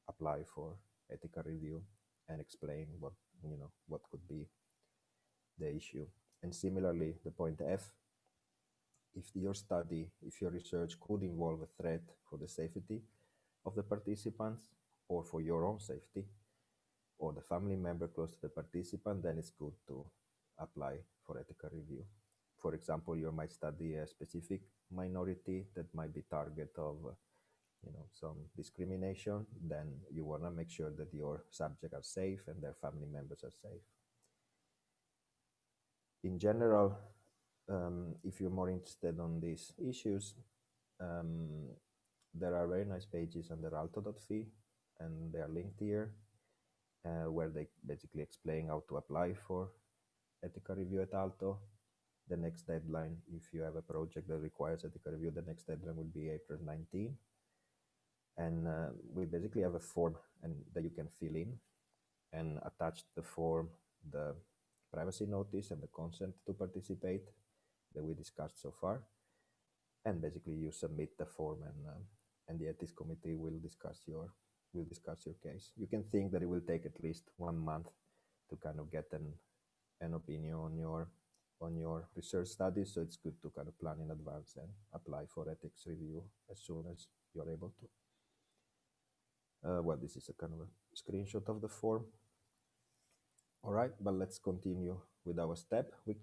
apply for ethical review and explain what you know what could be the issue. And similarly, the point F, if your study, if your research could involve a threat for the safety of the participants or for your own safety or the family member close to the participant, then it's good to apply for ethical review. For example, you might study a specific minority that might be target of you know some discrimination then you want to make sure that your subjects are safe and their family members are safe. In general um, if you're more interested on these issues um, there are very nice pages under aalto.fi and they are linked here uh, where they basically explain how to apply for ethical review at Aalto. The next deadline, if you have a project that requires ethical review, the next deadline will be April 19 and uh, we basically have a form and that you can fill in and attach the form the privacy notice and the consent to participate that we discussed so far. And basically you submit the form and uh, and the ethics committee will discuss your will discuss your case. You can think that it will take at least one month to kind of get an an opinion on your on your research studies. So it's good to kind of plan in advance and apply for ethics review as soon as you're able to uh, well, this is a kind of a screenshot of the form. All right, but let's continue with our step. We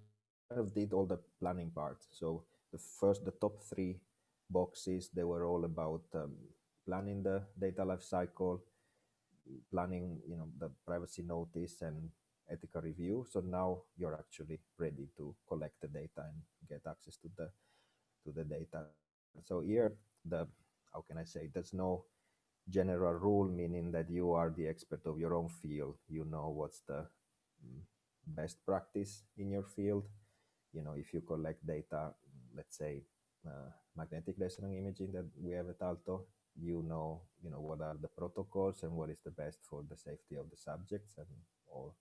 kind of did all the planning part. So the first, the top three boxes, they were all about um, planning the data lifecycle, planning, you know, the privacy notice and ethical review. So now you're actually ready to collect the data and get access to the to the data. So here, the how can I say? There's no general rule, meaning that you are the expert of your own field. You know what's the mm, best practice in your field. You know, if you collect data, let's say uh, magnetic resonance imaging that we have at Aalto, you know, you know what are the protocols and what is the best for the safety of the subjects and all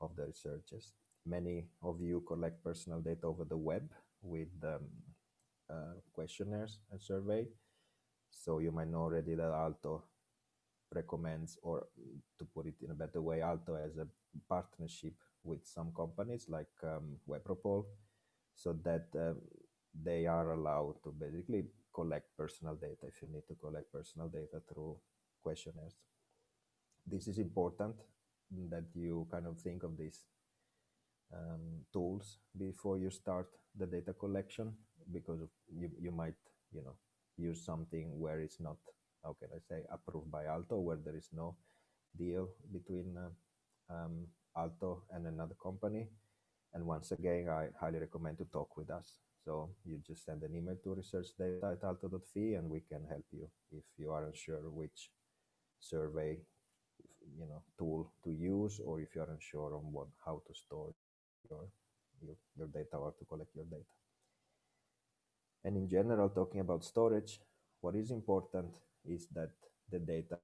of the researchers. Many of you collect personal data over the web with um, uh, questionnaires and survey so you might know already that Aalto recommends, or to put it in a better way, Aalto has a partnership with some companies like um, Webropol, so that uh, they are allowed to basically collect personal data if you need to collect personal data through questionnaires. This is important that you kind of think of these um, tools before you start the data collection because you, you might, you know, use something where it's not, can I say, approved by Aalto where there is no deal between uh, um, Aalto and another company. And once again, I highly recommend to talk with us. So you just send an email to researchdata at aalto.fi and we can help you if you aren't sure which survey you know tool to use or if you aren't sure on what how to store your your, your data or to collect your data. And in general, talking about storage, what is important is that the data,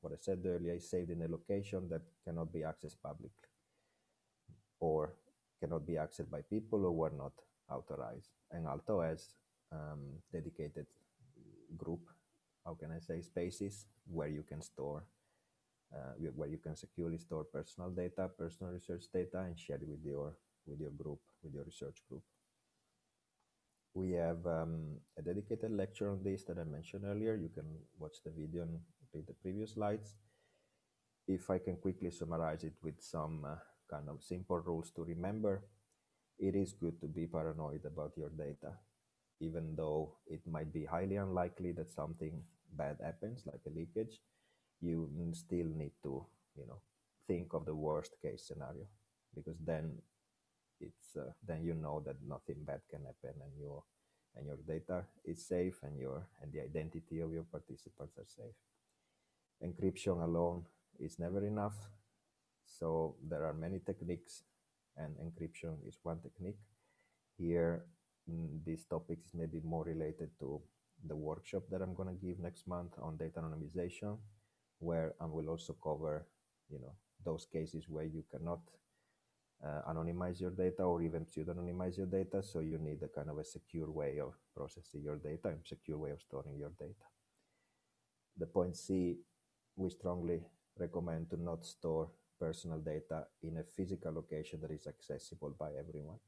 what I said earlier, is saved in a location that cannot be accessed publicly or cannot be accessed by people who were not authorized. And Aalto has um, dedicated group, how can I say, spaces where you can store, uh, where you can securely store personal data, personal research data, and share it with your with your group, with your research group. We have um, a dedicated lecture on this that I mentioned earlier. You can watch the video and read the previous slides. If I can quickly summarize it with some uh, kind of simple rules to remember, it is good to be paranoid about your data, even though it might be highly unlikely that something bad happens, like a leakage, you still need to, you know, think of the worst case scenario, because then it's uh, then you know that nothing bad can happen and your and your data is safe and your and the identity of your participants are safe. Encryption alone is never enough. So there are many techniques and encryption is one technique. Here mm, this topic is maybe more related to the workshop that i'm going to give next month on data anonymization where i will also cover you know those cases where you cannot Uh, anonymize your data or even pseudonymize your data. So you need a kind of a secure way of processing your data and secure way of storing your data. The point C, we strongly recommend to not store personal data in a physical location that is accessible by everyone.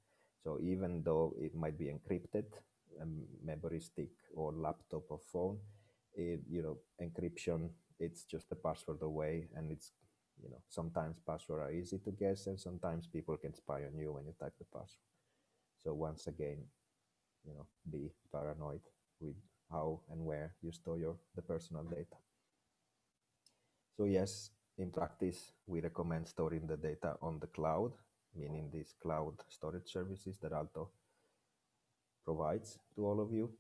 So even though it might be encrypted, a memory stick or laptop or phone, it, you know, encryption, it's just a password away and it's, you know, sometimes passwords are easy to guess and sometimes people can spy on you when you type the password. So once again, you know, be paranoid with how and where you store your the personal data. So yes, in practice, we recommend storing the data on the cloud, meaning these cloud storage services that Aalto provides to all of you.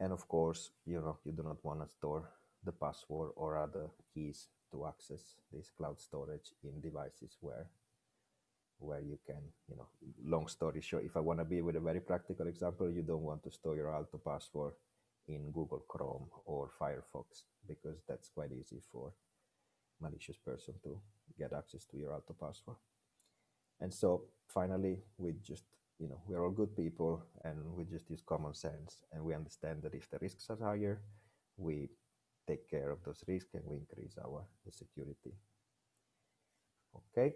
And of course, you know, you do not want to store the password or other keys to access this cloud storage in devices where where you can, you know, long story short, if I want to be with a very practical example, you don't want to store your Aalto password in Google Chrome or Firefox because that's quite easy for malicious person to get access to your Aalto password. And so finally, we just, you know, we're all good people and we just use common sense and we understand that if the risks are higher, we take care of those risks and we increase our security. Okay,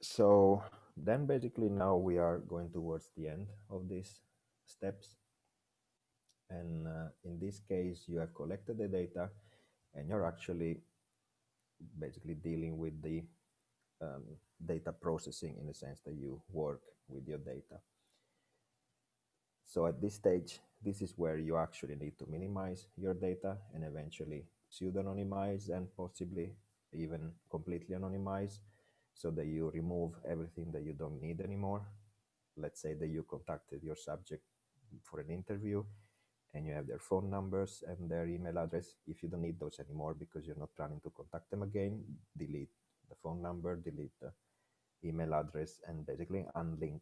so then basically now we are going towards the end of these steps. And uh, in this case, you have collected the data and you're actually basically dealing with the um, data processing in the sense that you work with your data. So at this stage, this is where you actually need to minimize your data and eventually pseudonymize and possibly even completely anonymize so that you remove everything that you don't need anymore. Let's say that you contacted your subject for an interview and you have their phone numbers and their email address. If you don't need those anymore because you're not planning to contact them again, delete the phone number, delete the email address, and basically unlink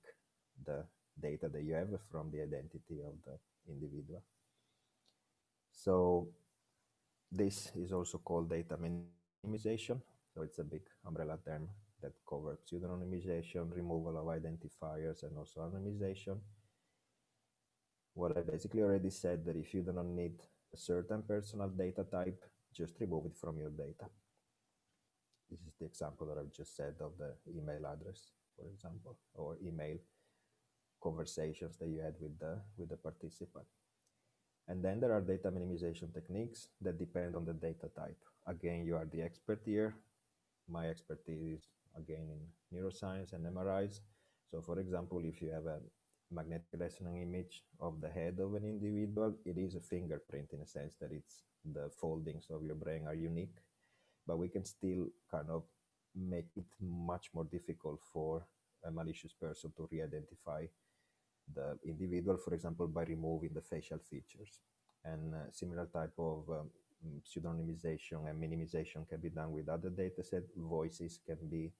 the data that you have from the identity of the individual. So this is also called data minimization. So it's a big umbrella term that covers pseudonymization, removal of identifiers, and also anonymization what I basically already said that if you do not need a certain personal data type, just remove it from your data. This is the example that I've just said of the email address, for example, or email conversations that you had with the, with the participant. And then there are data minimization techniques that depend on the data type. Again, you are the expert here. My expertise is again in neuroscience and MRIs. So for example, if you have a magnetic resonance image of the head of an individual, it is a fingerprint in a sense that it's the foldings of your brain are unique, but we can still kind of make it much more difficult for a malicious person to re-identify the individual, for example, by removing the facial features. And uh, similar type of um, pseudonymization and minimization can be done with other data set. Voices can be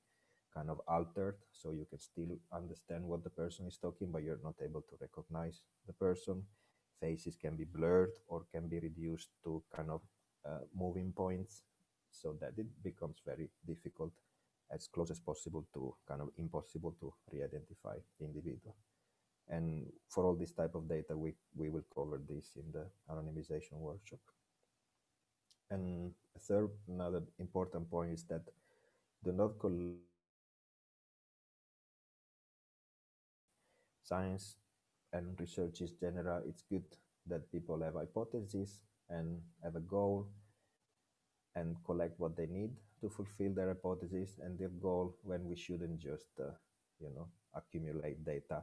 kind of altered so you can still understand what the person is talking but you're not able to recognize the person faces can be blurred or can be reduced to kind of uh, moving points so that it becomes very difficult as close as possible to kind of impossible to re-identify the individual and for all this type of data we we will cover this in the anonymization workshop. And a third another important point is that do not collect science and research is general, it's good that people have hypotheses and have a goal and collect what they need to fulfill their hypothesis. And their goal when we shouldn't just, uh, you know, accumulate data,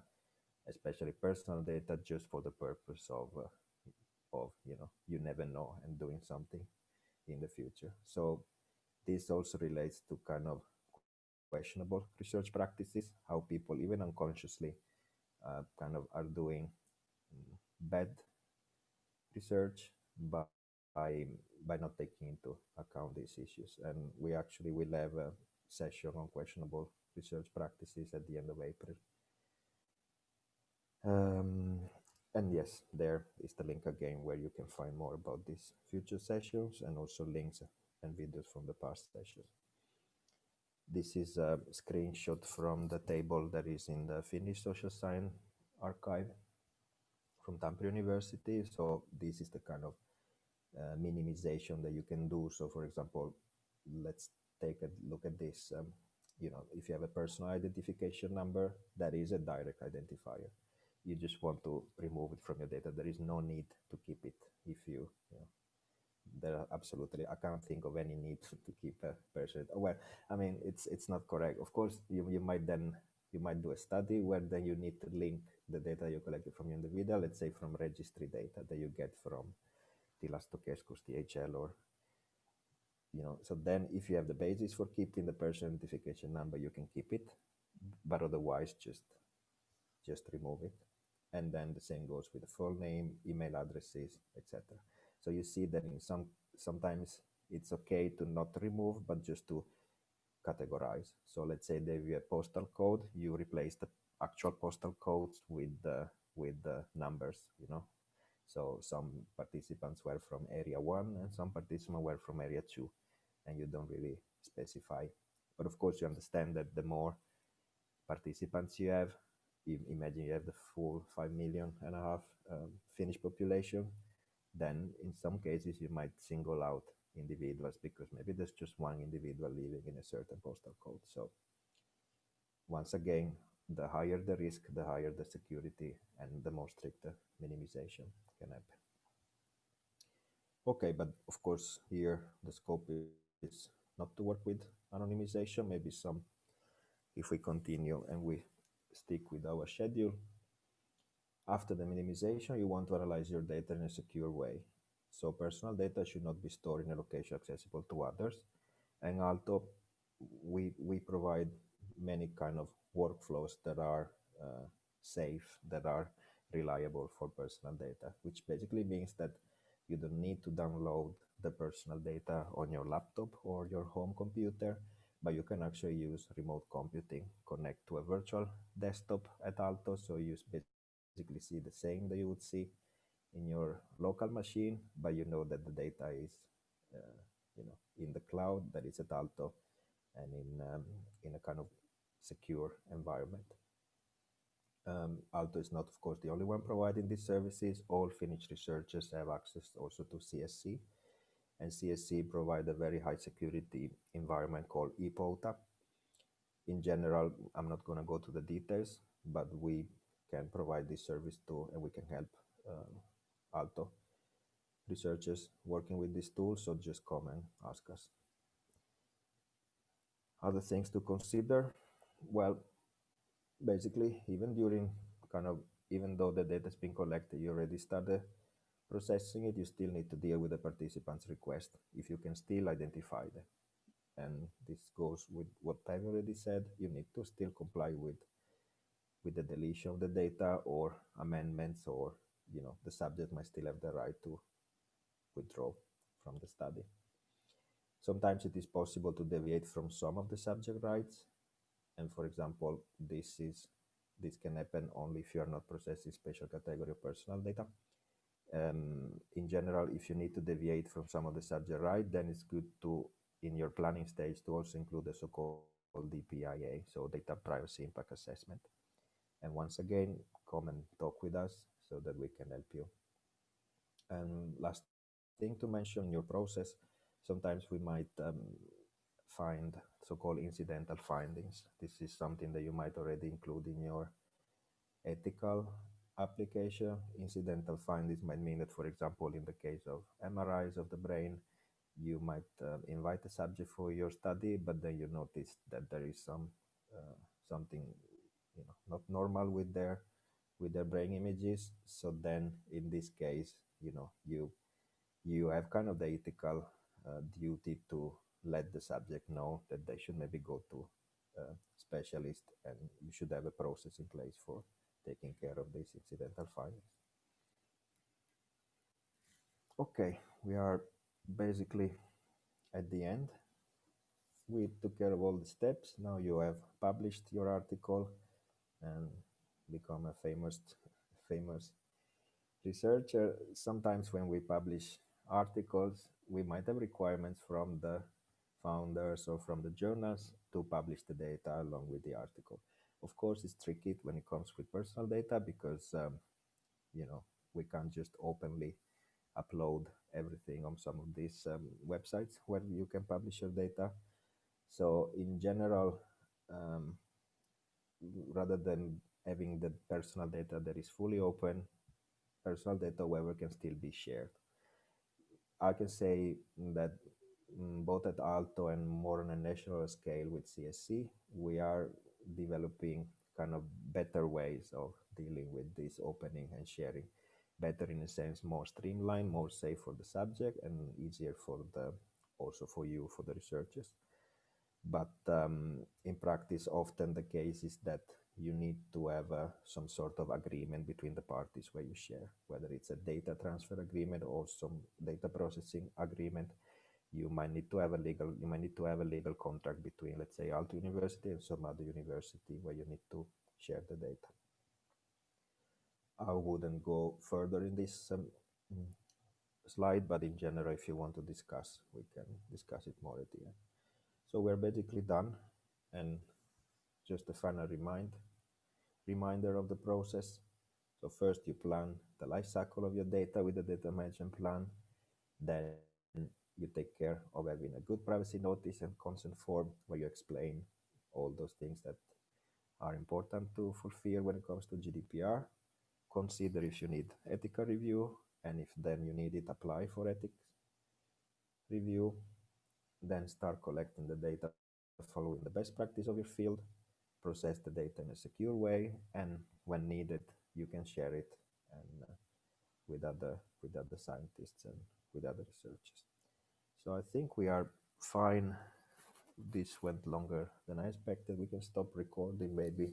especially personal data, just for the purpose of, uh, of, you know, you never know and doing something in the future. So this also relates to kind of questionable research practices, how people even unconsciously uh, kind of are doing bad research by by not taking into account these issues. And we actually will have a session on questionable research practices at the end of April. Um, and yes, there is the link again where you can find more about these future sessions and also links and videos from the past sessions. This is a screenshot from the table that is in the Finnish Social Science Archive from Tampere University. So this is the kind of uh, minimization that you can do. So for example, let's take a look at this. Um, you know, if you have a personal identification number, that is a direct identifier. You just want to remove it from your data. There is no need to keep it if you, you know, absolutely. I can't think of any need to keep a person. Well, I mean, it's it's not correct. Of course, you, you might then you might do a study where then you need to link the data you collected from your individual, let's say from registry data that you get from the tilastokeskus, THL, or you know. So then, if you have the basis for keeping the person identification number, you can keep it, but otherwise, just just remove it. And then the same goes with the full name, email addresses, etc. So you see that in some sometimes it's okay to not remove, but just to categorize. So let's say they have a postal code, you replace the actual postal codes with the with the numbers, you know. So some participants were from area one and some participants were from area two, and you don't really specify. But of course, you understand that the more participants you have, imagine you have the full five million and a half um, Finnish population, then in some cases you might single out individuals because maybe there's just one individual living in a certain postal code. So once again, the higher the risk, the higher the security and the more strict minimization can happen. Okay, but of course here the scope is not to work with anonymization, maybe some, if we continue and we stick with our schedule, after the minimization, you want to analyze your data in a secure way. So personal data should not be stored in a location accessible to others. And Aalto, we, we provide many kind of workflows that are uh, safe, that are reliable for personal data, which basically means that you don't need to download the personal data on your laptop or your home computer, but you can actually use remote computing, connect to a virtual desktop at Aalto. So you basically see the same that you would see in your local machine, but you know that the data is, uh, you know, in the cloud, that is at Aalto and in um, in a kind of secure environment. Um, Aalto is not, of course, the only one providing these services. All Finnish researchers have access also to CSC, and CSC provide a very high security environment called ePouta. In general, I'm not going to go to the details, but we can provide this service too, and we can help um, Aalto researchers working with this tool. So just come and ask us. Other things to consider. Well, basically, even during kind of, even though the data has been collected, you already started processing it, you still need to deal with the participant's request if you can still identify them. And this goes with what I've already said, you need to still comply with with the deletion of the data or amendments or you know the subject might still have the right to withdraw from the study. Sometimes it is possible to deviate from some of the subject rights. And for example, this is this can happen only if you are not processing special category of personal data. Um, in general, if you need to deviate from some of the subject right, then it's good to, in your planning stage, to also include the so-called DPIA, so data privacy impact assessment. And once again, come and talk with us so that we can help you. And last thing to mention in your process, sometimes we might um, find so-called incidental findings. This is something that you might already include in your ethical application. Incidental findings might mean that, for example, in the case of MRIs of the brain, you might uh, invite a subject for your study, but then you notice that there is some uh, something you know not normal with their with their brain images so then in this case you know you you have kind of the ethical uh, duty to let the subject know that they should maybe go to a specialist and you should have a process in place for taking care of these incidental findings okay we are basically at the end. We took care of all the steps. Now you have published your article and become a famous famous researcher. Sometimes when we publish articles we might have requirements from the founders or from the journals to publish the data along with the article of course it's tricky when it comes with personal data because um, you know we can't just openly upload everything on some of these um, websites where you can publish your data so in general um, rather than having the personal data that is fully open, personal data, however, can still be shared. I can say that mm, both at Aalto and more on a national scale with CSC, we are developing kind of better ways of dealing with this opening and sharing. Better in a sense, more streamlined, more safe for the subject, and easier for the also for you for the researchers. But um, in practice, often the case is that you need to have uh, some sort of agreement between the parties where you share, whether it's a data transfer agreement or some data processing agreement. You might need to have a legal, you might need to have a legal contract between, let's say, Aalto University and some other university where you need to share the data. I wouldn't go further in this um, slide, but in general, if you want to discuss, we can discuss it more at the end. So we're basically done, and just a final remind, reminder of the process. So first you plan the life cycle of your data with the data management plan. Then you take care of having a good privacy notice and consent form where you explain all those things that are important to fulfill when it comes to GDPR. Consider if you need ethical review, and if then you need it, apply for ethics review. Then start collecting the data following the best practice of your field process the data in a secure way, and when needed, you can share it and uh, with other with other scientists and with other researchers. So I think we are fine. This went longer than I expected. We can stop recording maybe